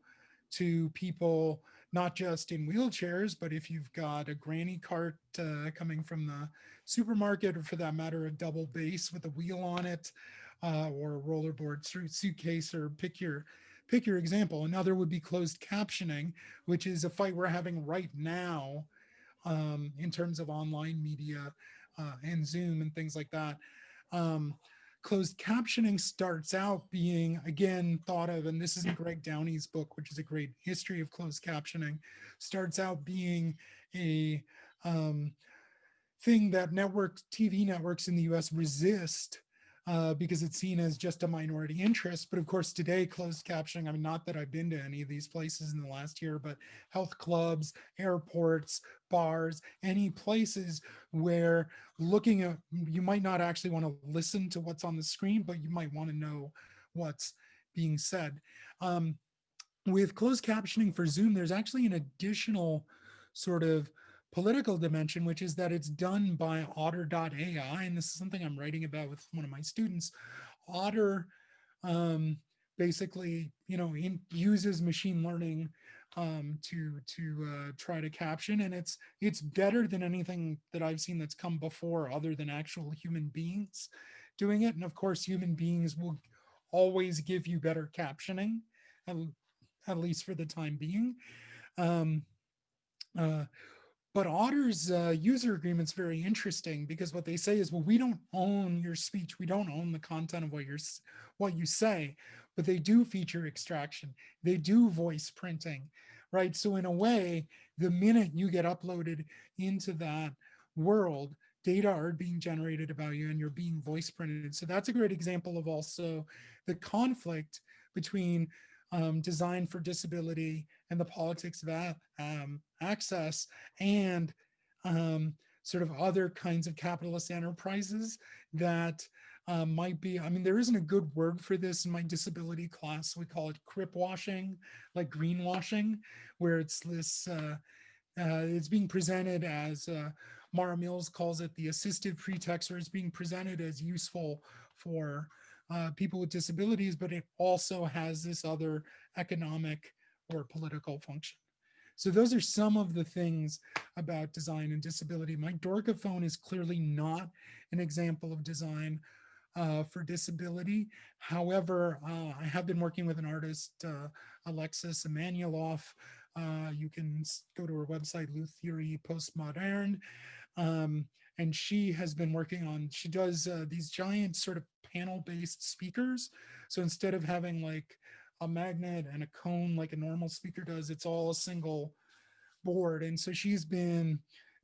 to people not just in wheelchairs, but if you've got a granny cart uh, coming from the supermarket, or for that matter, a double base with a wheel on it, uh, or a rollerboard suitcase, or pick your pick your example. Another would be closed captioning, which is a fight we're having right now um, in terms of online media uh, and Zoom and things like that. Um, closed captioning starts out being again thought of and this is in greg downey's book which is a great history of closed captioning starts out being a um, thing that network tv networks in the us resist uh, because it's seen as just a minority interest. But of course, today, closed captioning, I mean, not that I've been to any of these places in the last year, but health clubs, airports, bars, any places where looking at, you might not actually want to listen to what's on the screen, but you might want to know what's being said. Um, with closed captioning for Zoom, there's actually an additional sort of political dimension, which is that it's done by otter.ai. And this is something I'm writing about with one of my students. Otter um, basically, you know, in, uses machine learning um, to to uh, try to caption, and it's it's better than anything that I've seen that's come before, other than actual human beings doing it. And of course, human beings will always give you better captioning, at, at least for the time being. Um, uh, but Otter's uh, user agreement's very interesting because what they say is, well, we don't own your speech. We don't own the content of what you're, what you say, but they do feature extraction. They do voice printing, right? So in a way, the minute you get uploaded into that world, data are being generated about you and you're being voice printed. So that's a great example of also the conflict between um, design for disability and the politics of um, access and um, sort of other kinds of capitalist enterprises that um, might be, I mean, there isn't a good word for this in my disability class. We call it crip washing, like greenwashing, where it's this, uh, uh, it's being presented as, uh, Mara Mills calls it the assistive pretext, or it's being presented as useful for uh, people with disabilities, but it also has this other economic or political function. So those are some of the things about design and disability. My Dorkophone is clearly not an example of design uh, for disability. However, uh, I have been working with an artist, uh, Alexis Emanueloff. Uh, you can go to her website, Lou Theory Postmodern. Um, and she has been working on, she does uh, these giant sort of panel-based speakers. So instead of having like a magnet and a cone like a normal speaker does, it's all a single board. And so she's been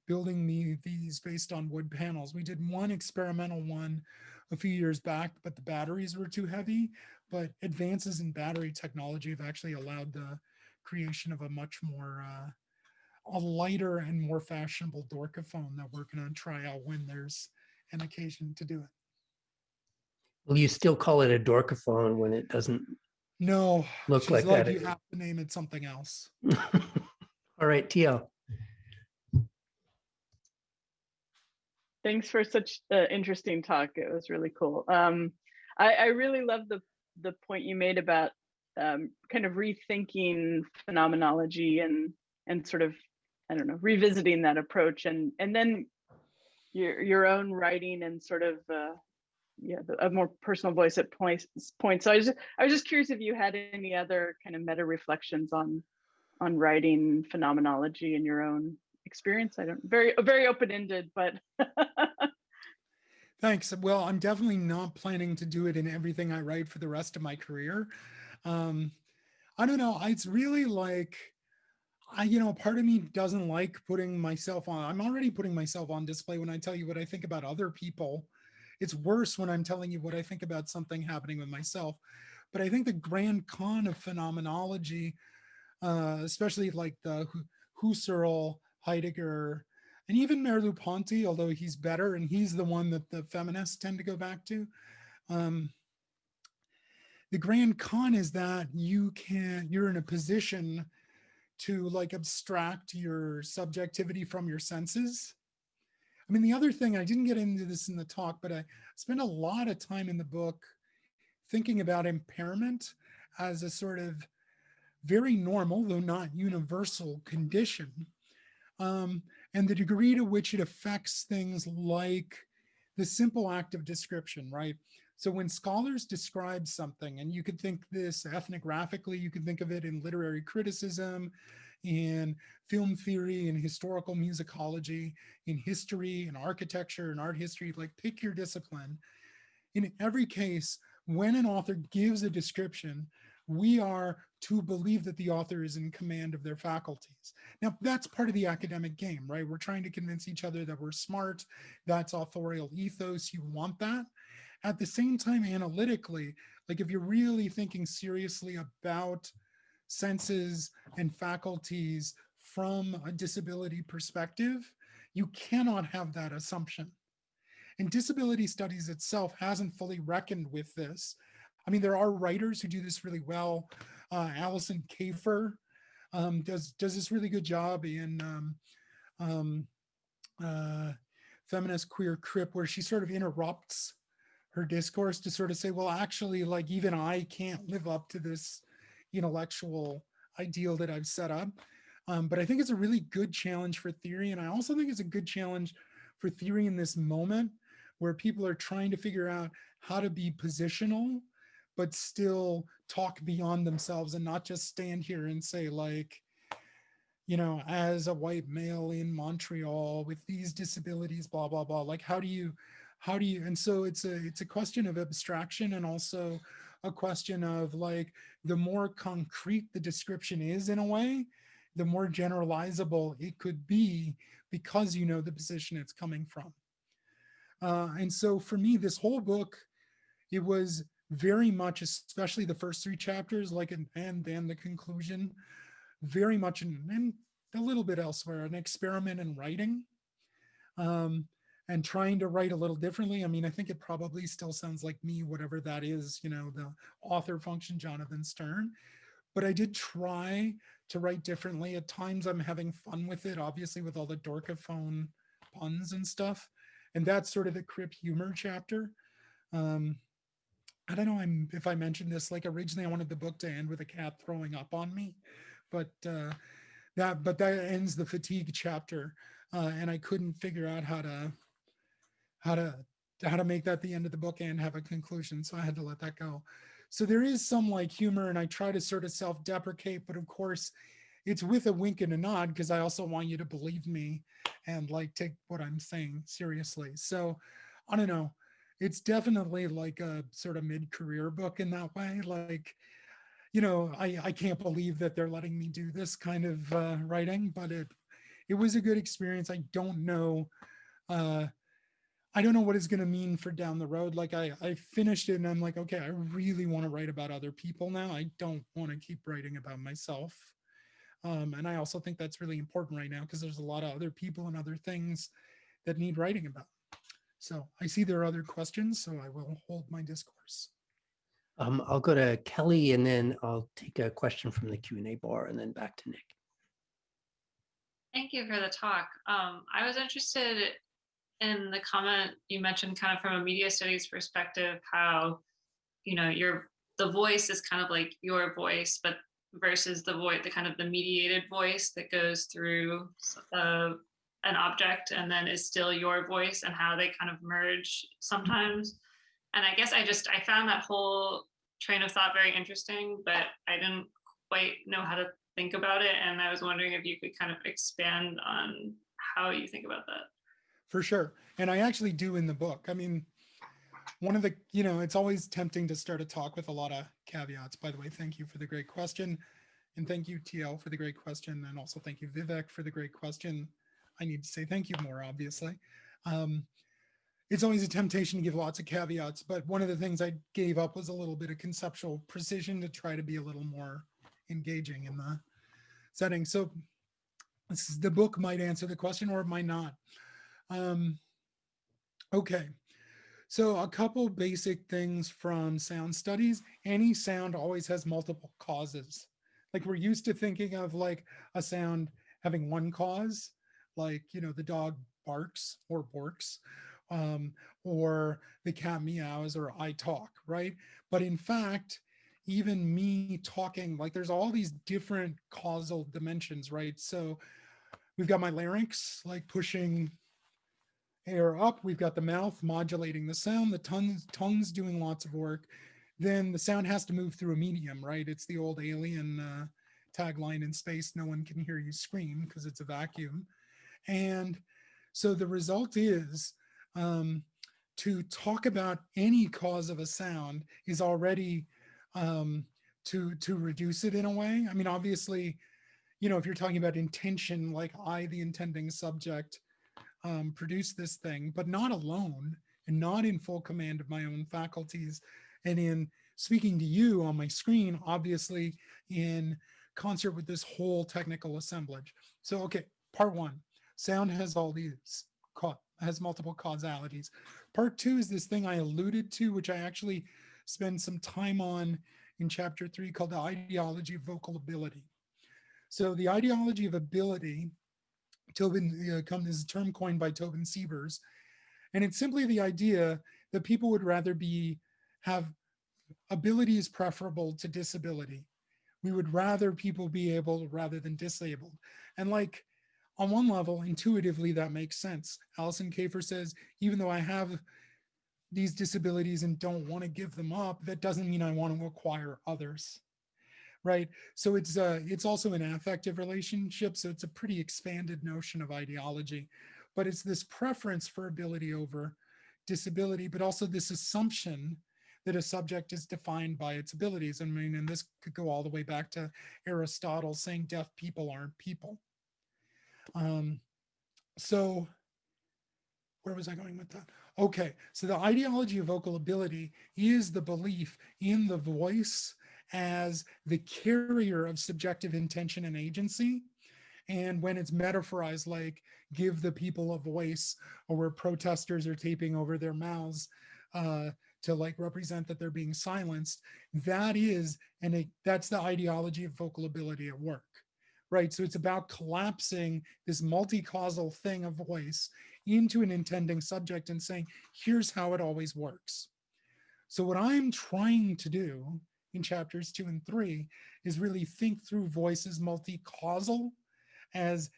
building me these based on wood panels. We did one experimental one a few years back, but the batteries were too heavy. But advances in battery technology have actually allowed the creation of a much more uh, a lighter and more fashionable Dorkophone that we're going to try out when there's an occasion to do it. Will you still call it a Dorkophone when it doesn't No, look like like, that? you have to name it something else. [LAUGHS] All right, TL. Thanks for such an interesting talk. It was really cool. Um, I, I really love the the point you made about um, kind of rethinking phenomenology and and sort of I don't know revisiting that approach and and then your your own writing and sort of uh, yeah a more personal voice at points points. So I was just, I was just curious if you had any other kind of meta reflections on on writing phenomenology in your own experience. I don't very very open ended, but [LAUGHS] Thanks. Well, I'm definitely not planning to do it in everything I write for the rest of my career. Um, I don't know. It's really like, I, you know, part of me doesn't like putting myself on. I'm already putting myself on display when I tell you what I think about other people. It's worse when I'm telling you what I think about something happening with myself. But I think the grand con of phenomenology, uh, especially like the Husserl, Heidegger, and even Merleau-Ponty, although he's better and he's the one that the feminists tend to go back to. Um, the grand con is that you can, you're in a position to like abstract your subjectivity from your senses. I mean, the other thing, I didn't get into this in the talk, but I spent a lot of time in the book thinking about impairment as a sort of very normal, though not universal condition. Um, and the degree to which it affects things like the simple act of description, right? So when scholars describe something, and you could think this ethnographically, you could think of it in literary criticism, in film theory, in historical musicology, in history, in architecture, in art history, like pick your discipline. In every case, when an author gives a description, we are to believe that the author is in command of their faculties. Now, that's part of the academic game, right? We're trying to convince each other that we're smart. That's authorial ethos. You want that. At the same time, analytically, like if you're really thinking seriously about senses and faculties from a disability perspective, you cannot have that assumption. And disability studies itself hasn't fully reckoned with this. I mean, there are writers who do this really well. Uh, Alison Kafer um, does does this really good job in um, um, uh, feminist queer crip, where she sort of interrupts her discourse to sort of say, well, actually, like even I can't live up to this intellectual ideal that I've set up. Um, but I think it's a really good challenge for theory. And I also think it's a good challenge for theory in this moment where people are trying to figure out how to be positional, but still talk beyond themselves and not just stand here and say like, you know, as a white male in Montreal with these disabilities, blah, blah, blah. Like, how do you, how do you, and so it's a, it's a question of abstraction and also a question of like, the more concrete the description is in a way, the more generalizable it could be because you know the position it's coming from. Uh, and so for me, this whole book, it was very much, especially the first three chapters, like, an, and then the conclusion, very much, an, and a little bit elsewhere, an experiment in writing um, and trying to write a little differently. I mean, I think it probably still sounds like me, whatever that is, you know, the author function, Jonathan Sterne. But I did try to write differently. At times I'm having fun with it, obviously with all the Dorkophone puns and stuff. And that's sort of the Crip humor chapter. Um, I don't know I'm, if I mentioned this, like originally I wanted the book to end with a cat throwing up on me, but uh, that, but that ends the fatigue chapter. Uh, and I couldn't figure out how to, how to, how to make that the end of the book and have a conclusion. So I had to let that go. So there is some like humor and I try to sort of self-deprecate, but of course it's with a wink and a nod because I also want you to believe me and like take what I'm saying seriously. So I don't know. It's definitely like a sort of mid-career book in that way. Like, you know, I, I can't believe that they're letting me do this kind of uh, writing, but it it was a good experience. I don't know. Uh, I don't know what it's going to mean for down the road. Like I, I finished it and I'm like, okay, I really want to write about other people now. I don't want to keep writing about myself. Um, and I also think that's really important right now because there's a lot of other people and other things that need writing about. So I see there are other questions, so I will hold my discourse. Um, I'll go to Kelly and then I'll take a question from the Q and A bar and then back to Nick. Thank you for the talk. Um, I was interested in the comment you mentioned kind of from a media studies perspective, how, you know, your the voice is kind of like your voice, but versus the voice, the kind of the mediated voice that goes through uh, an object and then is still your voice and how they kind of merge sometimes. And I guess I just, I found that whole train of thought very interesting, but I didn't quite know how to think about it. And I was wondering if you could kind of expand on how you think about that. For sure. And I actually do in the book. I mean, one of the, you know, it's always tempting to start a talk with a lot of caveats. By the way, thank you for the great question. And thank you, TL, for the great question. And also thank you, Vivek, for the great question. I need to say thank you more, obviously. Um, it's always a temptation to give lots of caveats, but one of the things I gave up was a little bit of conceptual precision to try to be a little more engaging in the setting. So this is, the book might answer the question or it might not. Um, okay, so a couple basic things from sound studies. Any sound always has multiple causes. Like we're used to thinking of like a sound having one cause, like, you know, the dog barks or borks, um, or the cat meows or I talk, right? But in fact, even me talking, like there's all these different causal dimensions, right? So we've got my larynx, like pushing air up. We've got the mouth modulating the sound, the tongue's, tongue's doing lots of work. Then the sound has to move through a medium, right? It's the old alien uh, tagline in space, no one can hear you scream because it's a vacuum. And so the result is um, to talk about any cause of a sound is already um, to, to reduce it in a way. I mean, obviously, you know, if you're talking about intention, like I, the intending subject, um, produce this thing, but not alone and not in full command of my own faculties and in speaking to you on my screen, obviously in concert with this whole technical assemblage. So, okay, part one, sound has all these, has multiple causalities. Part two is this thing I alluded to, which I actually spend some time on in chapter three called the ideology of vocal ability. So the ideology of ability Tobin uh, come this term coined by Tobin Siebers. And it's simply the idea that people would rather be have ability is preferable to disability. We would rather people be able rather than disabled. And like on one level, intuitively, that makes sense. Alison Kafer says, even though I have these disabilities and don't want to give them up, that doesn't mean I want to acquire others right? So it's uh, it's also an affective relationship. So it's a pretty expanded notion of ideology, but it's this preference for ability over disability, but also this assumption that a subject is defined by its abilities. I mean, and this could go all the way back to Aristotle saying deaf people aren't people. Um, so where was I going with that? Okay, so the ideology of vocal ability is the belief in the voice as the carrier of subjective intention and agency. And when it's metaphorized like give the people a voice or where protesters are taping over their mouths uh, to like represent that they're being silenced, that is, and that's the ideology of vocal ability at work, right? So it's about collapsing this multi-causal thing of voice into an intending subject and saying, here's how it always works. So what I'm trying to do in chapters two and three is really think through voices multi-causal as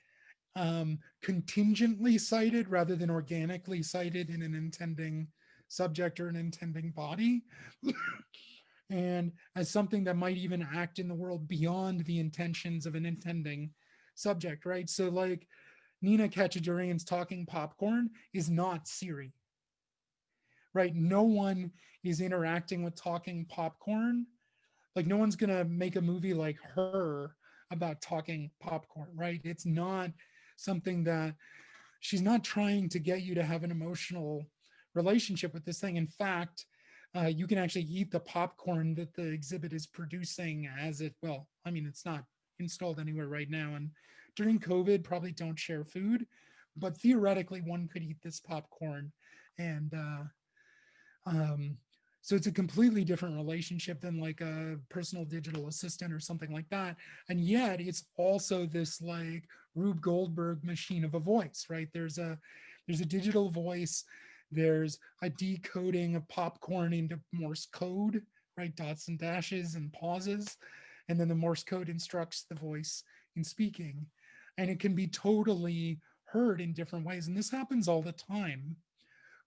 um, contingently sited rather than organically sited in an intending subject or an intending body. [LAUGHS] and as something that might even act in the world beyond the intentions of an intending subject, right? So like Nina Katchadourian's talking popcorn is not Siri, right? No one is interacting with talking popcorn. Like no one's gonna make a movie like her about talking popcorn, right? It's not something that she's not trying to get you to have an emotional relationship with this thing. In fact, uh, you can actually eat the popcorn that the exhibit is producing as it, well, I mean, it's not installed anywhere right now. And during COVID, probably don't share food, but theoretically one could eat this popcorn. And uh, um, so it's a completely different relationship than like a personal digital assistant or something like that. And yet it's also this like Rube Goldberg machine of a voice, right? There's a, there's a digital voice there's a decoding of popcorn into Morse code, right? Dots and dashes and pauses. And then the Morse code instructs the voice in speaking. And it can be totally heard in different ways. And this happens all the time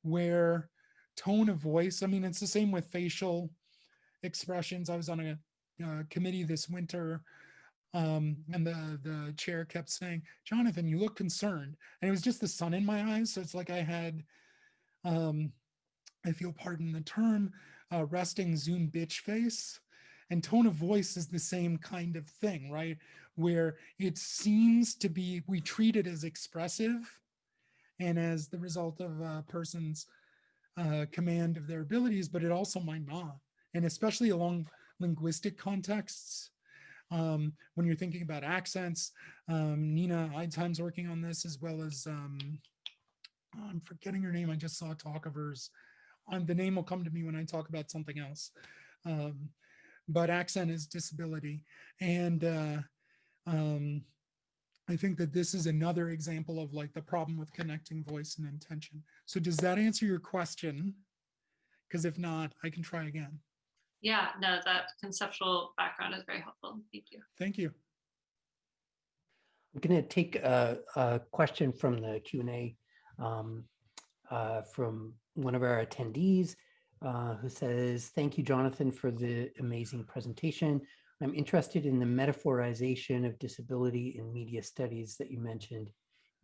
where tone of voice, I mean, it's the same with facial expressions. I was on a uh, committee this winter um, and the, the chair kept saying, Jonathan, you look concerned. And it was just the sun in my eyes. So it's like I had um, if you'll pardon the term, uh, resting Zoom bitch face. And tone of voice is the same kind of thing, right? Where it seems to be, we treat it as expressive and as the result of a person's uh, command of their abilities, but it also might not. And especially along linguistic contexts, um, when you're thinking about accents, um, Nina Eidsheim's working on this as well as um, I'm forgetting her name. I just saw a talk of hers. Um, the name will come to me when I talk about something else. Um, but accent is disability. And uh, um, I think that this is another example of like the problem with connecting voice and intention. So does that answer your question? Because if not, I can try again. Yeah, no, that conceptual background is very helpful. Thank you. Thank you. I'm going to take a, a question from the Q&A um, uh, from one of our attendees uh, who says, thank you, Jonathan, for the amazing presentation. I'm interested in the metaphorization of disability in media studies that you mentioned.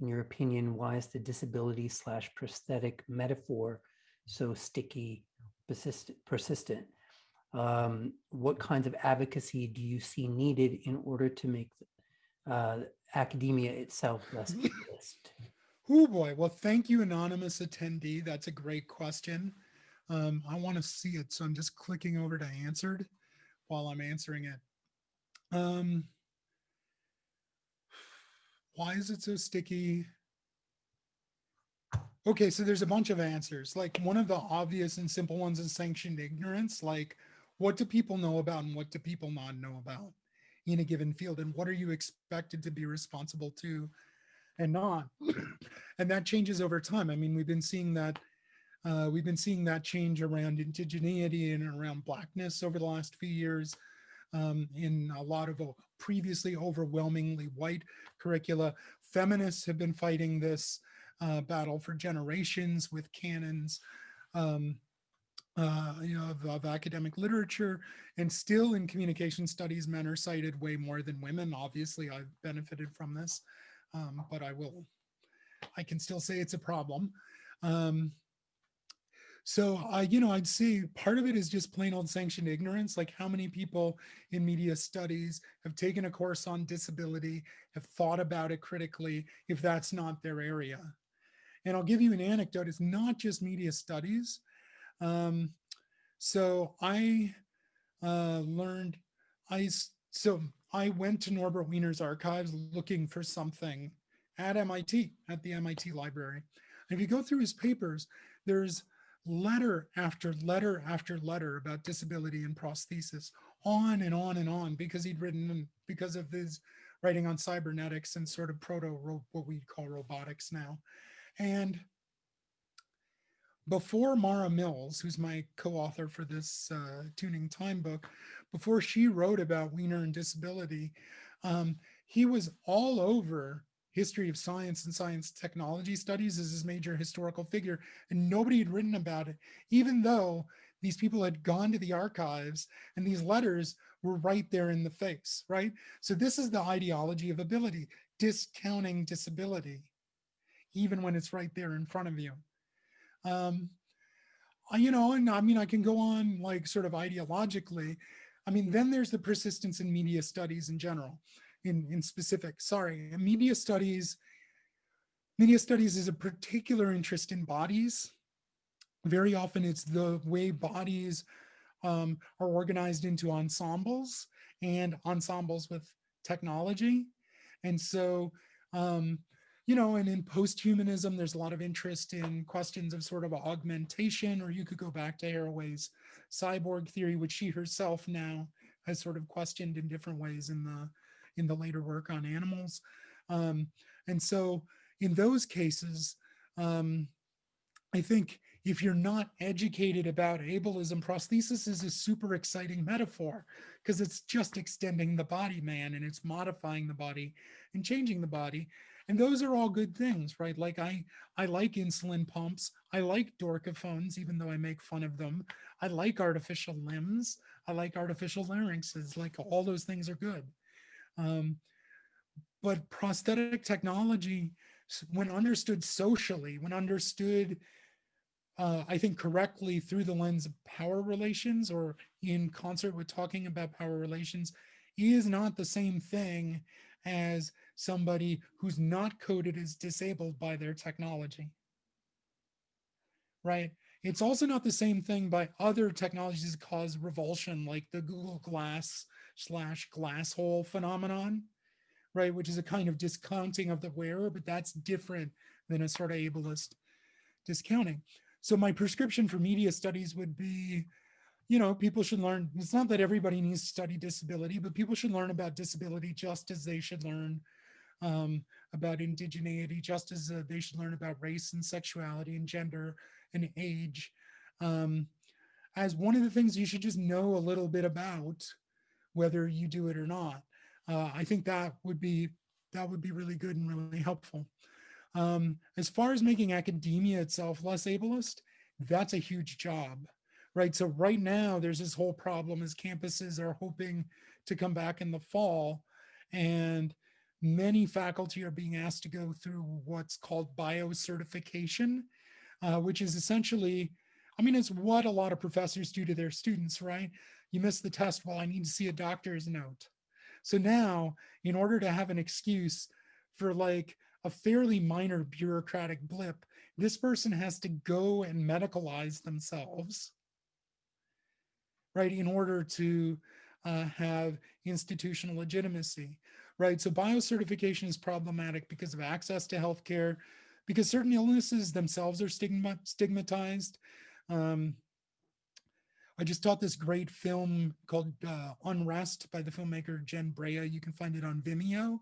In your opinion, why is the disability slash prosthetic metaphor so sticky, persistent? persistent? Um, what kinds of advocacy do you see needed in order to make uh, academia itself less [LAUGHS] elitist? Oh boy. Well, thank you, anonymous attendee. That's a great question. Um, I want to see it. So I'm just clicking over to answered while I'm answering it. Um, why is it so sticky? Okay, so there's a bunch of answers. Like one of the obvious and simple ones is sanctioned ignorance. Like what do people know about and what do people not know about in a given field? And what are you expected to be responsible to and not. [CLEARS THROAT] and that changes over time. I mean, we've been seeing that uh, we've been seeing that change around indigeneity and around blackness over the last few years um, in a lot of previously overwhelmingly white curricula. Feminists have been fighting this uh, battle for generations with canons um, uh, you know, of, of, academic literature and still in communication studies, men are cited way more than women. Obviously, I've benefited from this um, but I will, I can still say it's a problem. Um, so I, you know, I'd say part of it is just plain old sanctioned ignorance. Like how many people in media studies have taken a course on disability, have thought about it critically, if that's not their area. And I'll give you an anecdote. It's not just media studies. Um, so I uh, learned, I, so I went to Norbert Wiener's archives looking for something at MIT, at the MIT library. And if you go through his papers, there's letter after letter after letter about disability and prosthesis, on and on and on, because he'd written, because of his writing on cybernetics and sort of proto, what we call robotics now. And before Mara Mills, who's my co-author for this uh, Tuning Time book, before she wrote about Wiener and disability, um, he was all over history of science and science technology studies as his major historical figure, and nobody had written about it, even though these people had gone to the archives and these letters were right there in the face, right? So this is the ideology of ability, discounting disability, even when it's right there in front of you. Um, you know, and I mean, I can go on like sort of ideologically. I mean, then there's the persistence in media studies in general, in, in specific, sorry, and media studies, media studies is a particular interest in bodies. Very often it's the way bodies um, are organized into ensembles and ensembles with technology. And so, um, you know, and in post-humanism, there's a lot of interest in questions of sort of augmentation, or you could go back to Haraway's cyborg theory, which she herself now has sort of questioned in different ways in the in the later work on animals. Um, and so in those cases, um, I think if you're not educated about ableism, prosthesis is a super exciting metaphor because it's just extending the body man and it's modifying the body and changing the body. And those are all good things, right? Like I, I like insulin pumps. I like dorkophones, even though I make fun of them. I like artificial limbs. I like artificial larynxes. Like all those things are good. Um, but prosthetic technology, when understood socially, when understood, uh, I think correctly through the lens of power relations or in concert with talking about power relations, is not the same thing as somebody who's not coded as disabled by their technology. Right? It's also not the same thing by other technologies that cause revulsion, like the Google Glass slash glass hole phenomenon, right? Which is a kind of discounting of the wearer, but that's different than a sort of ableist discounting. So my prescription for media studies would be, you know, people should learn, it's not that everybody needs to study disability, but people should learn about disability just as they should learn um, about indigeneity, just as uh, they should learn about race and sexuality and gender and age. Um, as one of the things you should just know a little bit about, whether you do it or not. Uh, I think that would be that would be really good and really helpful. Um, as far as making academia itself less ableist, that's a huge job, right? So right now there's this whole problem as campuses are hoping to come back in the fall and many faculty are being asked to go through what's called biocertification, uh, which is essentially, I mean, it's what a lot of professors do to their students, right? You missed the test, well, I need to see a doctor's note. So now, in order to have an excuse for like a fairly minor bureaucratic blip, this person has to go and medicalize themselves, right, in order to uh, have institutional legitimacy, right? So biocertification is problematic because of access to healthcare, because certain illnesses themselves are stigma stigmatized. Um, I just taught this great film called uh, Unrest by the filmmaker Jen Brea. You can find it on Vimeo,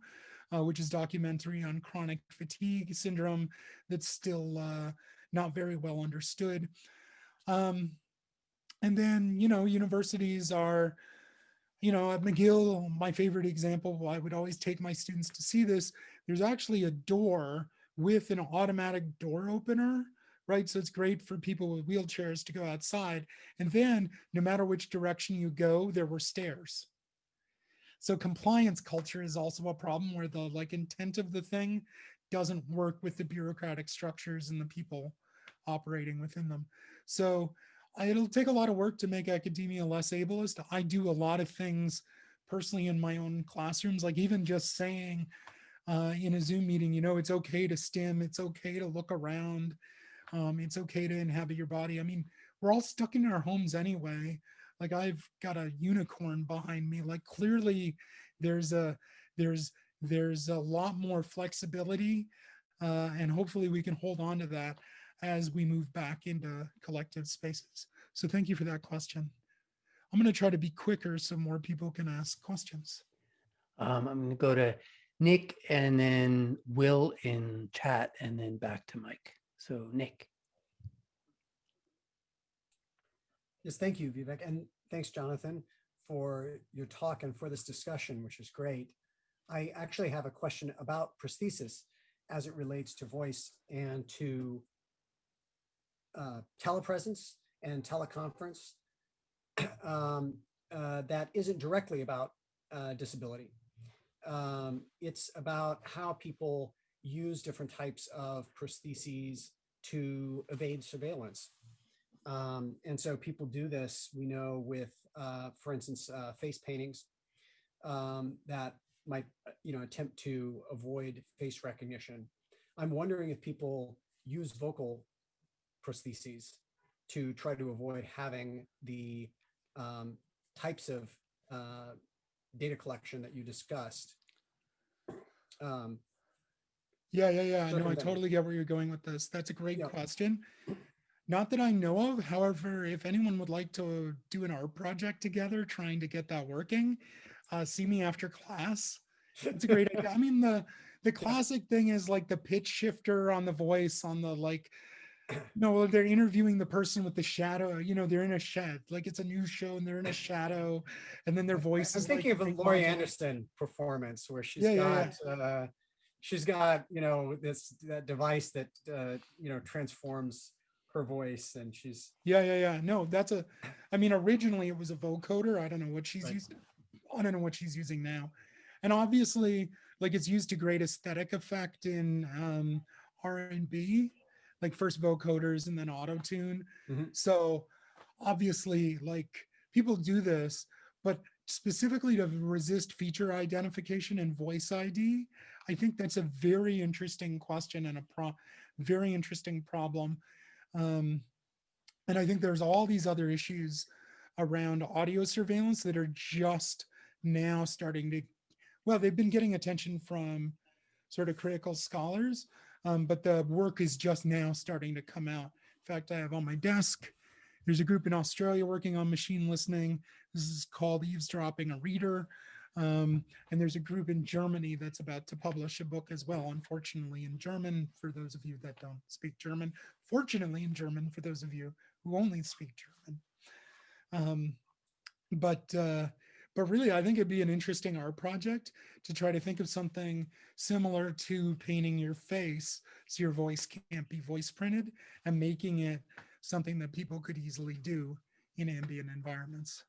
uh, which is documentary on chronic fatigue syndrome that's still uh, not very well understood. Um, and then, you know, universities are, you know, at McGill, my favorite example, I would always take my students to see this. There's actually a door with an automatic door opener right? So it's great for people with wheelchairs to go outside. And then no matter which direction you go, there were stairs. So compliance culture is also a problem where the like intent of the thing doesn't work with the bureaucratic structures and the people operating within them. So it'll take a lot of work to make academia less ableist. I do a lot of things personally in my own classrooms, like even just saying uh, in a Zoom meeting, you know, it's okay to stim, it's okay to look around, um, it's okay to inhabit your body. I mean, we're all stuck in our homes anyway. Like I've got a unicorn behind me. Like clearly there's a there's there's a lot more flexibility uh, and hopefully we can hold on to that as we move back into collective spaces. So thank you for that question. I'm going to try to be quicker so more people can ask questions. Um, I'm going to go to Nick and then Will in chat and then back to Mike. So Nick. Yes, thank you, Vivek. And thanks, Jonathan, for your talk and for this discussion, which is great. I actually have a question about prosthesis as it relates to voice and to uh, telepresence and teleconference [CLEARS THROAT] um, uh, that isn't directly about uh, disability. Um, it's about how people use different types of prostheses to evade surveillance. Um, and so people do this, we know with, uh, for instance, uh, face paintings um, that might, you know, attempt to avoid face recognition. I'm wondering if people use vocal prostheses to try to avoid having the um, types of uh, data collection that you discussed. Um, Yeah, yeah, yeah. No, I totally get where you're going with this. That's a great Yeah. question. Not that I know of. However, if anyone would like to do an art project together, trying to get that working, uh, see me after class. It's a great idea. I mean, the the [LAUGHS] classic thing is like the pitch shifter on the voice on the like. No, they're interviewing the person with the shadow. You know, they're in a shed. Like it's a new show and they're in a shadow, and then their voice I'm is. like thinking of a Laurie. Anderson performance where she's Yeah, yeah, got, uh, she's got, you know, this, that device that, uh, you know, transforms her voice and she's, Yeah, yeah, yeah. No, that's a, I mean, originally it was a vocoder. I don't know what she's Right. used. I don't know what she's using now. And obviously, like it's used to great aesthetic effect in um R and B, like first vocoders and then auto tune. Mhm. So obviously, like people do this, but specifically to resist feature identification and voice ID, I think that's a very interesting question and a pro very interesting problem. Um, and I think there's all these other issues around audio surveillance that are just now starting to, well, they've been getting attention from sort of critical scholars, um, but the work is just now starting to come out. In fact, I have on my desk, there's a group in Australia working on machine listening. This is called Eavesdropping a Reader. Um, and there's a group in Germany that's about to publish a book as well, unfortunately in German, for those of you that don't speak German. Fortunately in German, for those of you who only speak German. Um, but uh, but really, I think it'd be an interesting art project to try to think of something similar to painting your face so your voice can't be voice printed and making it something that people could easily do in ambient environments.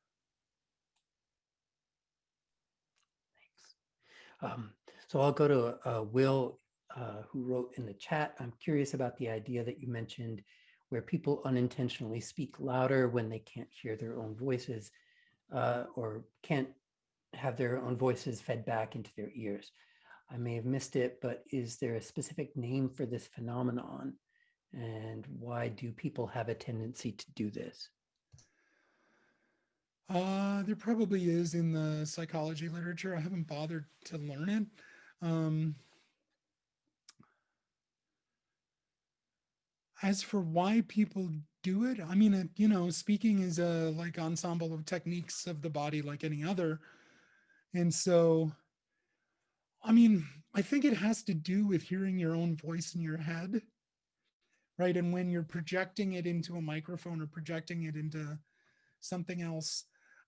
Um, so I'll go to uh, Will, uh, who wrote in the chat. I'm curious about the idea that you mentioned where people unintentionally speak louder when they can't hear their own voices uh, or can't have their own voices fed back into their ears. I may have missed it, but is there a specific name for this phenomenon? And why do people have a tendency to do this? Uh, there probably is in the psychology literature. I haven't bothered to learn it. Um, as for why people do it, I mean, you know, speaking is a like ensemble of techniques of the body like any other. And so, I mean, I think it has to do with hearing your own voice in your head, right? And when you're projecting it into a microphone or projecting it into something else,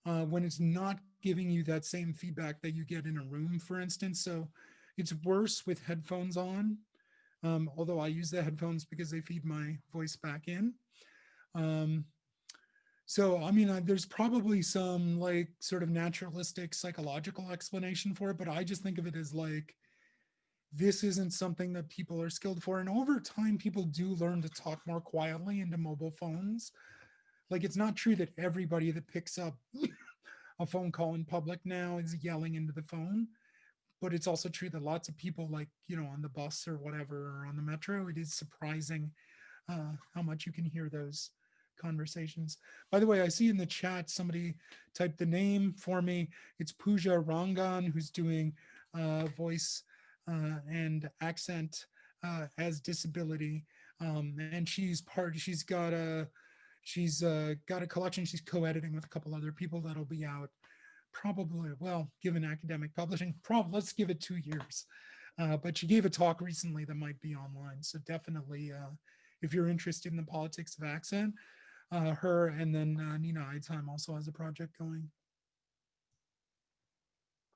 uh, when it's not giving you that same feedback that you get in a room, for instance. So it's worse with headphones on, um, although I use the headphones because they feed my voice back in. Um, so, I mean, uh, there's probably some like sort of naturalistic psychological explanation for it, but I just think of it as like, this isn't something that people are skilled for. And over time, people do learn to talk more quietly into mobile phones. Like, it's not true that everybody that picks up [LAUGHS] a phone call in public now is yelling into the phone. But it's also true that lots of people, like, you know, on the bus or whatever, or on the metro, it is surprising uh, how much you can hear those conversations. By the way, I see in the chat somebody typed the name for me. It's Pooja Rangan, who's doing uh, voice uh, and accent uh, as disability. Um, and she's part, she's got a, she's uh, got a collection she's co-editing with a couple other people that'll be out probably, well, given academic publishing, [LAUGHS] probably, let's give it two years. Uh, but she gave a talk recently that might be online. So definitely, uh, if you're interested in the politics of accent, uh, her and then uh, Nina Eidsheim also has a project going.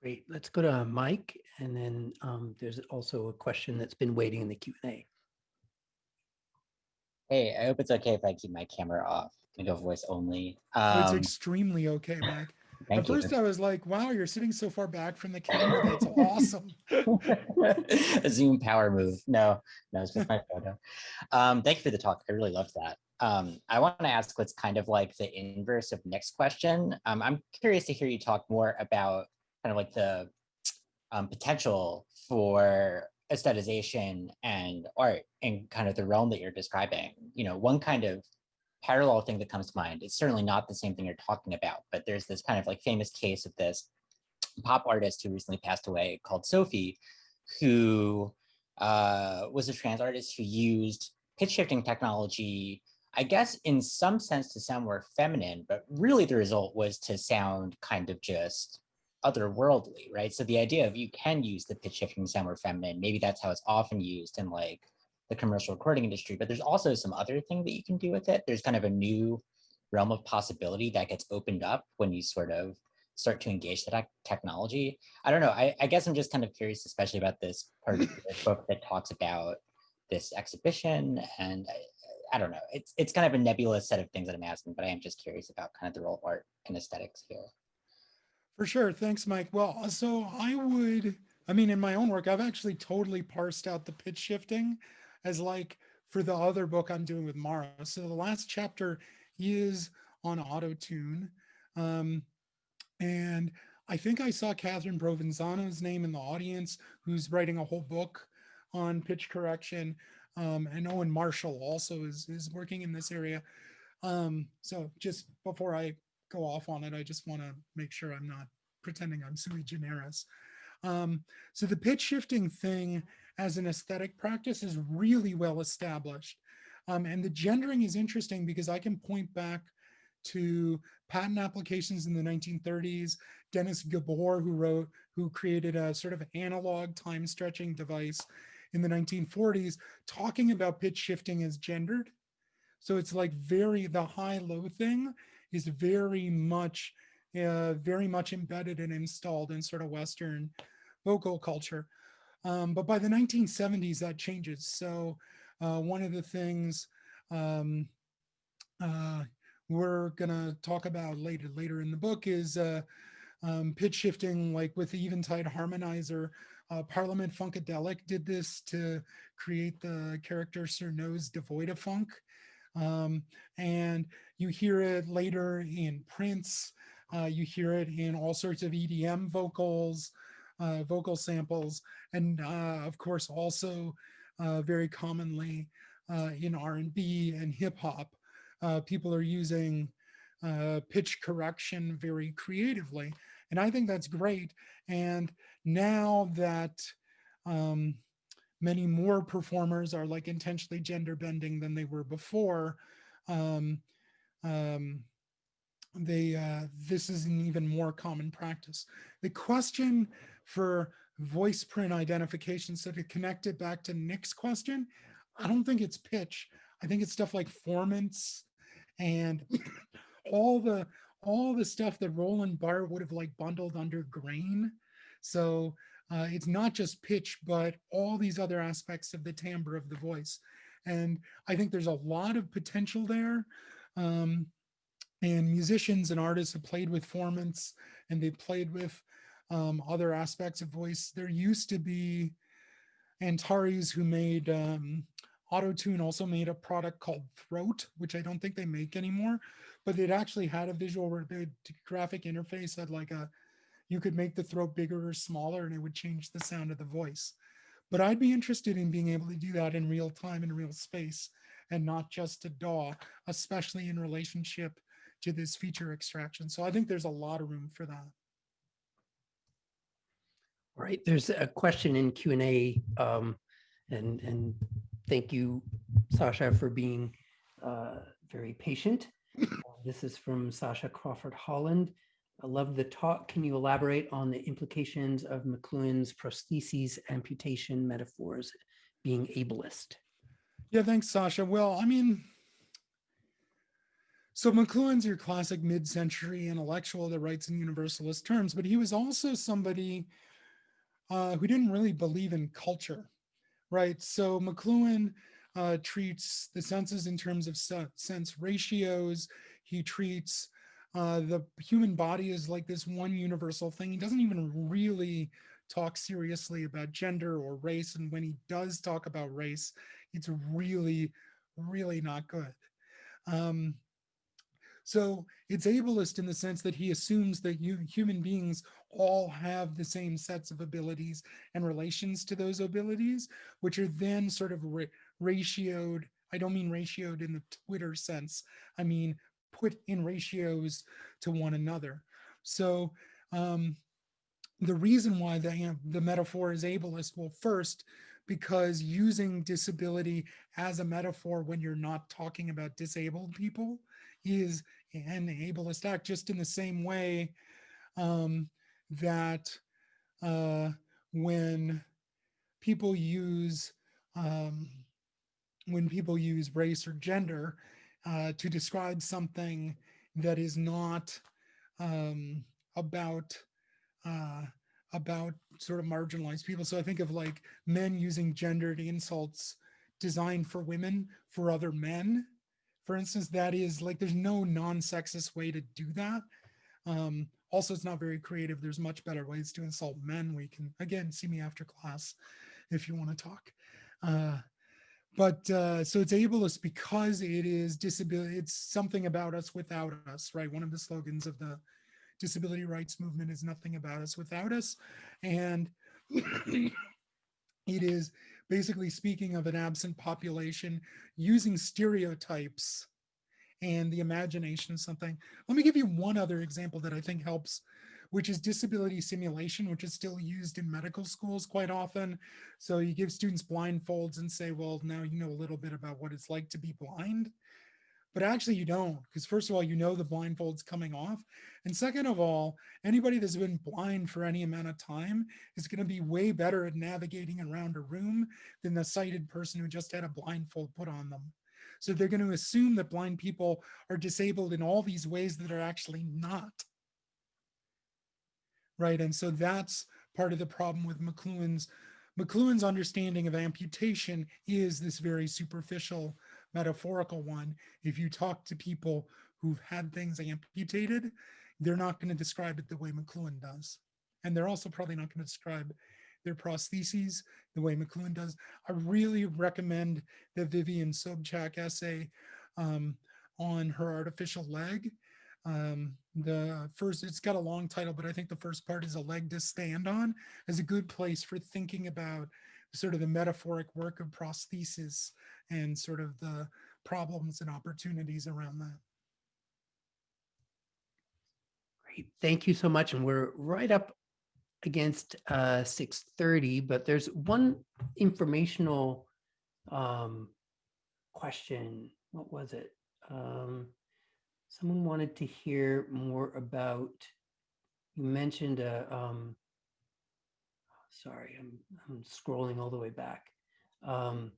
Great. Let's go to Mike. And then um, there's also a question that's been waiting in the Q and A. Hey, I hope it's okay if I keep my camera off. I'm gonna go voice only. It's Um, extremely okay, Mike. At you. first I was like, wow, you're sitting so far back from the camera. That's awesome. [LAUGHS] a Zoom power move. No, no, it's just my photo. Um, thank you for the talk. I really loved that. Um, I want to ask what's kind of like the inverse of next question. Um, I'm curious to hear you talk more about kind of like the um, potential for aestheticization and art in kind of the realm that you're describing. You know, one kind of parallel thing that comes to mind, it's certainly not the same thing you're talking about, but there's this kind of like famous case of this pop artist who recently passed away called Sophie, who uh, was a trans artist who used pitch shifting technology, I guess in some sense to sound more feminine, but really the result was to sound kind of just otherworldly, right? So the idea of you can use the pitch shifting to sound more feminine, maybe that's how it's often used in like the commercial recording industry, but there's also some other thing that you can do with it. There's kind of a new realm of possibility that gets opened up when you sort of start to engage that technology. I don't know. I, I guess I'm just kind of curious, especially about this part of the book that talks about this exhibition. And I, I don't know. It's it's kind of a nebulous set of things that I'm asking, but I am just curious about kind of the role of art and aesthetics here. For sure. Thanks, Mike. Well, uh, so I would, I mean, in my own work, I've actually totally parsed out the pitch shifting as like for the other book I'm doing with Mara. So the last chapter is on auto tune. Um, and I think I saw Catherine Provenzano's name in the audience, who's writing a whole book on pitch correction. Um, and Owen Marshall also is, is working in this area. Um, so just before I go off on it, I just want to make sure I'm not pretending I'm sui generis. Um, so the pitch shifting thing as an aesthetic practice is really well established. Um, and the gendering is interesting because I can point back to patent applications in the 1930s, Dennis Gabor, who wrote, who created a sort of analog time stretching device in the 1940s, talking about pitch shifting as gendered. So it's like very, the high-low thing is very much, uh, very much embedded and installed in sort of Western vocal culture. Um, but by the 1970s, that changes. So uh, one of the things um, uh, we're gonna talk about later later in the book is uh, um, pitch shifting, like with the Eventide harmonizer. Uh, Parliament Funkadelic did this to create the character Sir Nose devoid of funk. Um, and you hear it later in Prince. Uh, you hear it in all sorts of EDM vocals, uh, vocal samples, and uh, of course also uh, very commonly uh, in R&B and hip hop. People are using pitch correction very creatively. And I think that's great. And now that um, many more performers are like intentionally gender bending than they were before, um, um, they uh, this is an even more common practice. The question for voice print identification, so to connect it back to Nick's question, I don't think it's pitch. I think it's stuff like formants and [COUGHS] all the all the stuff that Roland Barthes would have like bundled under grain. So uh, it's not just pitch, but all these other aspects of the timbre of the voice. And I think there's a lot of potential there. Um, and musicians and artists have played with formants and they've played with um, other aspects of voice. There used to be Antares who made um, AutoTune also made a product called Throat, which I don't think they make anymore, but it actually had a visual graphic interface that like a, you could make the throat bigger or smaller and it would change the sound of the voice. But I'd be interested in being able to do that in real time in real space and not just a DAW, especially in relationship to this feature extraction. So I think there's a lot of room for that. All right, there's a question in Q and A, um, and and thank you, Sasha, for being uh, very patient. Uh, [CLEARS THROAT] this is from Sasha Crawford Holland. I love the talk. Can you elaborate on the implications of McLuhan's prostheses amputation metaphors being ableist? Yeah, thanks, Sasha. Well, I mean, So McLuhan's your classic mid-century intellectual that writes in universalist terms, but he was also somebody uh, who didn't really believe in culture, right? So McLuhan uh, treats the senses in terms of se- sense ratios. He treats uh, the human body as like this one universal thing. He doesn't even really talk seriously about gender or race. And when he does talk about race, it's really, really not good. Um, so it's ableist in the sense that he assumes that you, human beings all have the same sets of abilities and relations to those abilities, which are then sort of ra- ratioed. I don't mean ratioed in the Twitter sense. I mean put in ratios to one another. So um, the reason why the, the metaphor is ableist, well, first, because using disability as a metaphor when you're not talking about disabled people is an ableist act, just in the same way um, that uh, when people use um, when people use race or gender uh, to describe something that is not um, about uh, about sort of marginalized people. So I think of like men using gendered insults designed for women for other men. For instance, that is like there's no non-sexist way to do that. Um, also, it's not very creative. There's much better ways to insult men. We can again see me after class if you want to talk. Uh, but uh, so it's ableist because it is disability. It's something about us without us, right? One of the slogans of the disability rights movement is nothing about us without us. And [COUGHS] it is basically speaking of an absent population using stereotypes and the imagination of something. Let me give you one other example that I think helps, which is disability simulation, which is still used in medical schools quite often. So you give students blindfolds and say, well, now you know a little bit about what it's like to be blind but actually you don't because first of all you know the blindfold's coming off and second of all anybody that's been blind for any amount of time is going to be way better at navigating around a room than the sighted person who just had a blindfold put on them. So they're going to assume that blind people are disabled in all these ways that are actually not. Right and so that's part of the problem with mcluhan's mcluhan's understanding of amputation is this very superficial metaphorical one, if you talk to people who've had things amputated, they're not going to describe it the way McLuhan does. And they're also probably not going to describe their prostheses the way McLuhan does. I really recommend the Vivian Sobchack essay um, on her artificial leg. Um, the first, it's got a long title, but I think the first part is a leg to stand on is a good place for thinking about sort of the metaphoric work of prosthesis and sort of the problems and opportunities around that. Great, thank you so much. And we're right up against uh, 6.30, but there's one informational um, question. What was it? Um, someone wanted to hear more about, you mentioned, a, um, sorry, I'm, I'm scrolling all the way back. Um,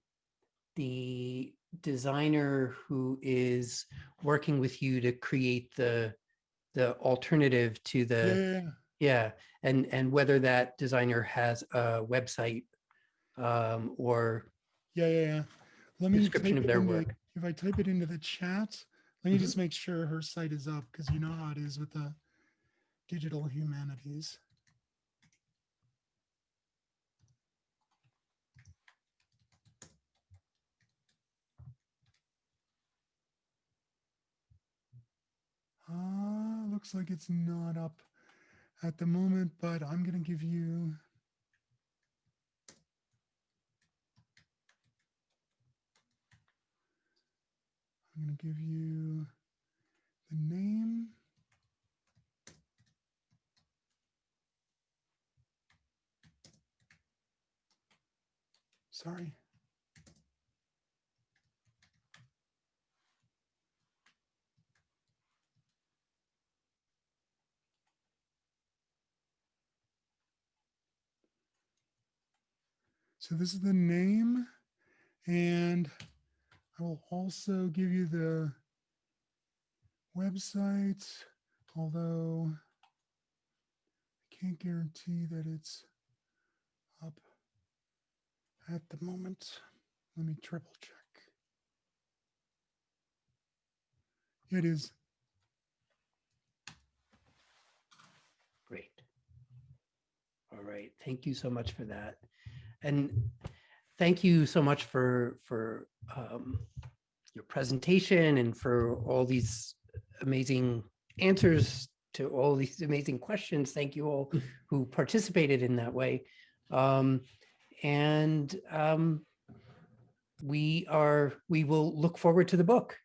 the designer who is working with you to create the the alternative to the Yeah, yeah and and whether that designer has a website um or yeah, yeah, yeah. Let me Description of their work. If I type it into the chat, let me Mhm. just make sure her site is up because you know how it is with the digital humanities. Uh, looks like it's not up at the moment, but I'm going to give you. I'm going to give you the name. Sorry. So this is the name and I will also give you the website, although I can't guarantee that it's up at the moment. Let me triple check. It is. Great. All right, thank you so much for that. And thank you so much for, for um, your presentation and for all these amazing answers to all these amazing questions. Thank you all who participated in that way. Um, And um, we are, we will look forward to the book.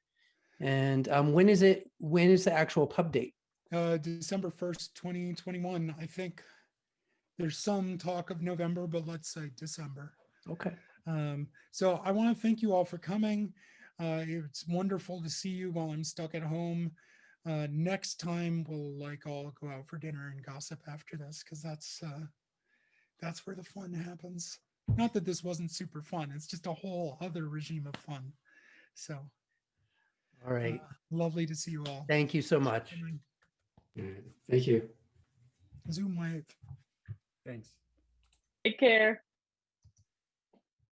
And um, when is it, when is the actual pub date? Uh, December 1st, 2021. I think there's some talk of November, but let's say December. Okay. Um, so I want to thank you all for coming. Uh, it's wonderful to see you while I'm stuck at home. Uh, next time we'll like all go out for dinner and gossip after this because that's uh, that's where the fun happens. Not that this wasn't super fun. It's just a whole other regime of fun. So All right. uh, lovely to see you all. Thank you so much. Thank you. Zoom wave. Thanks. Take care.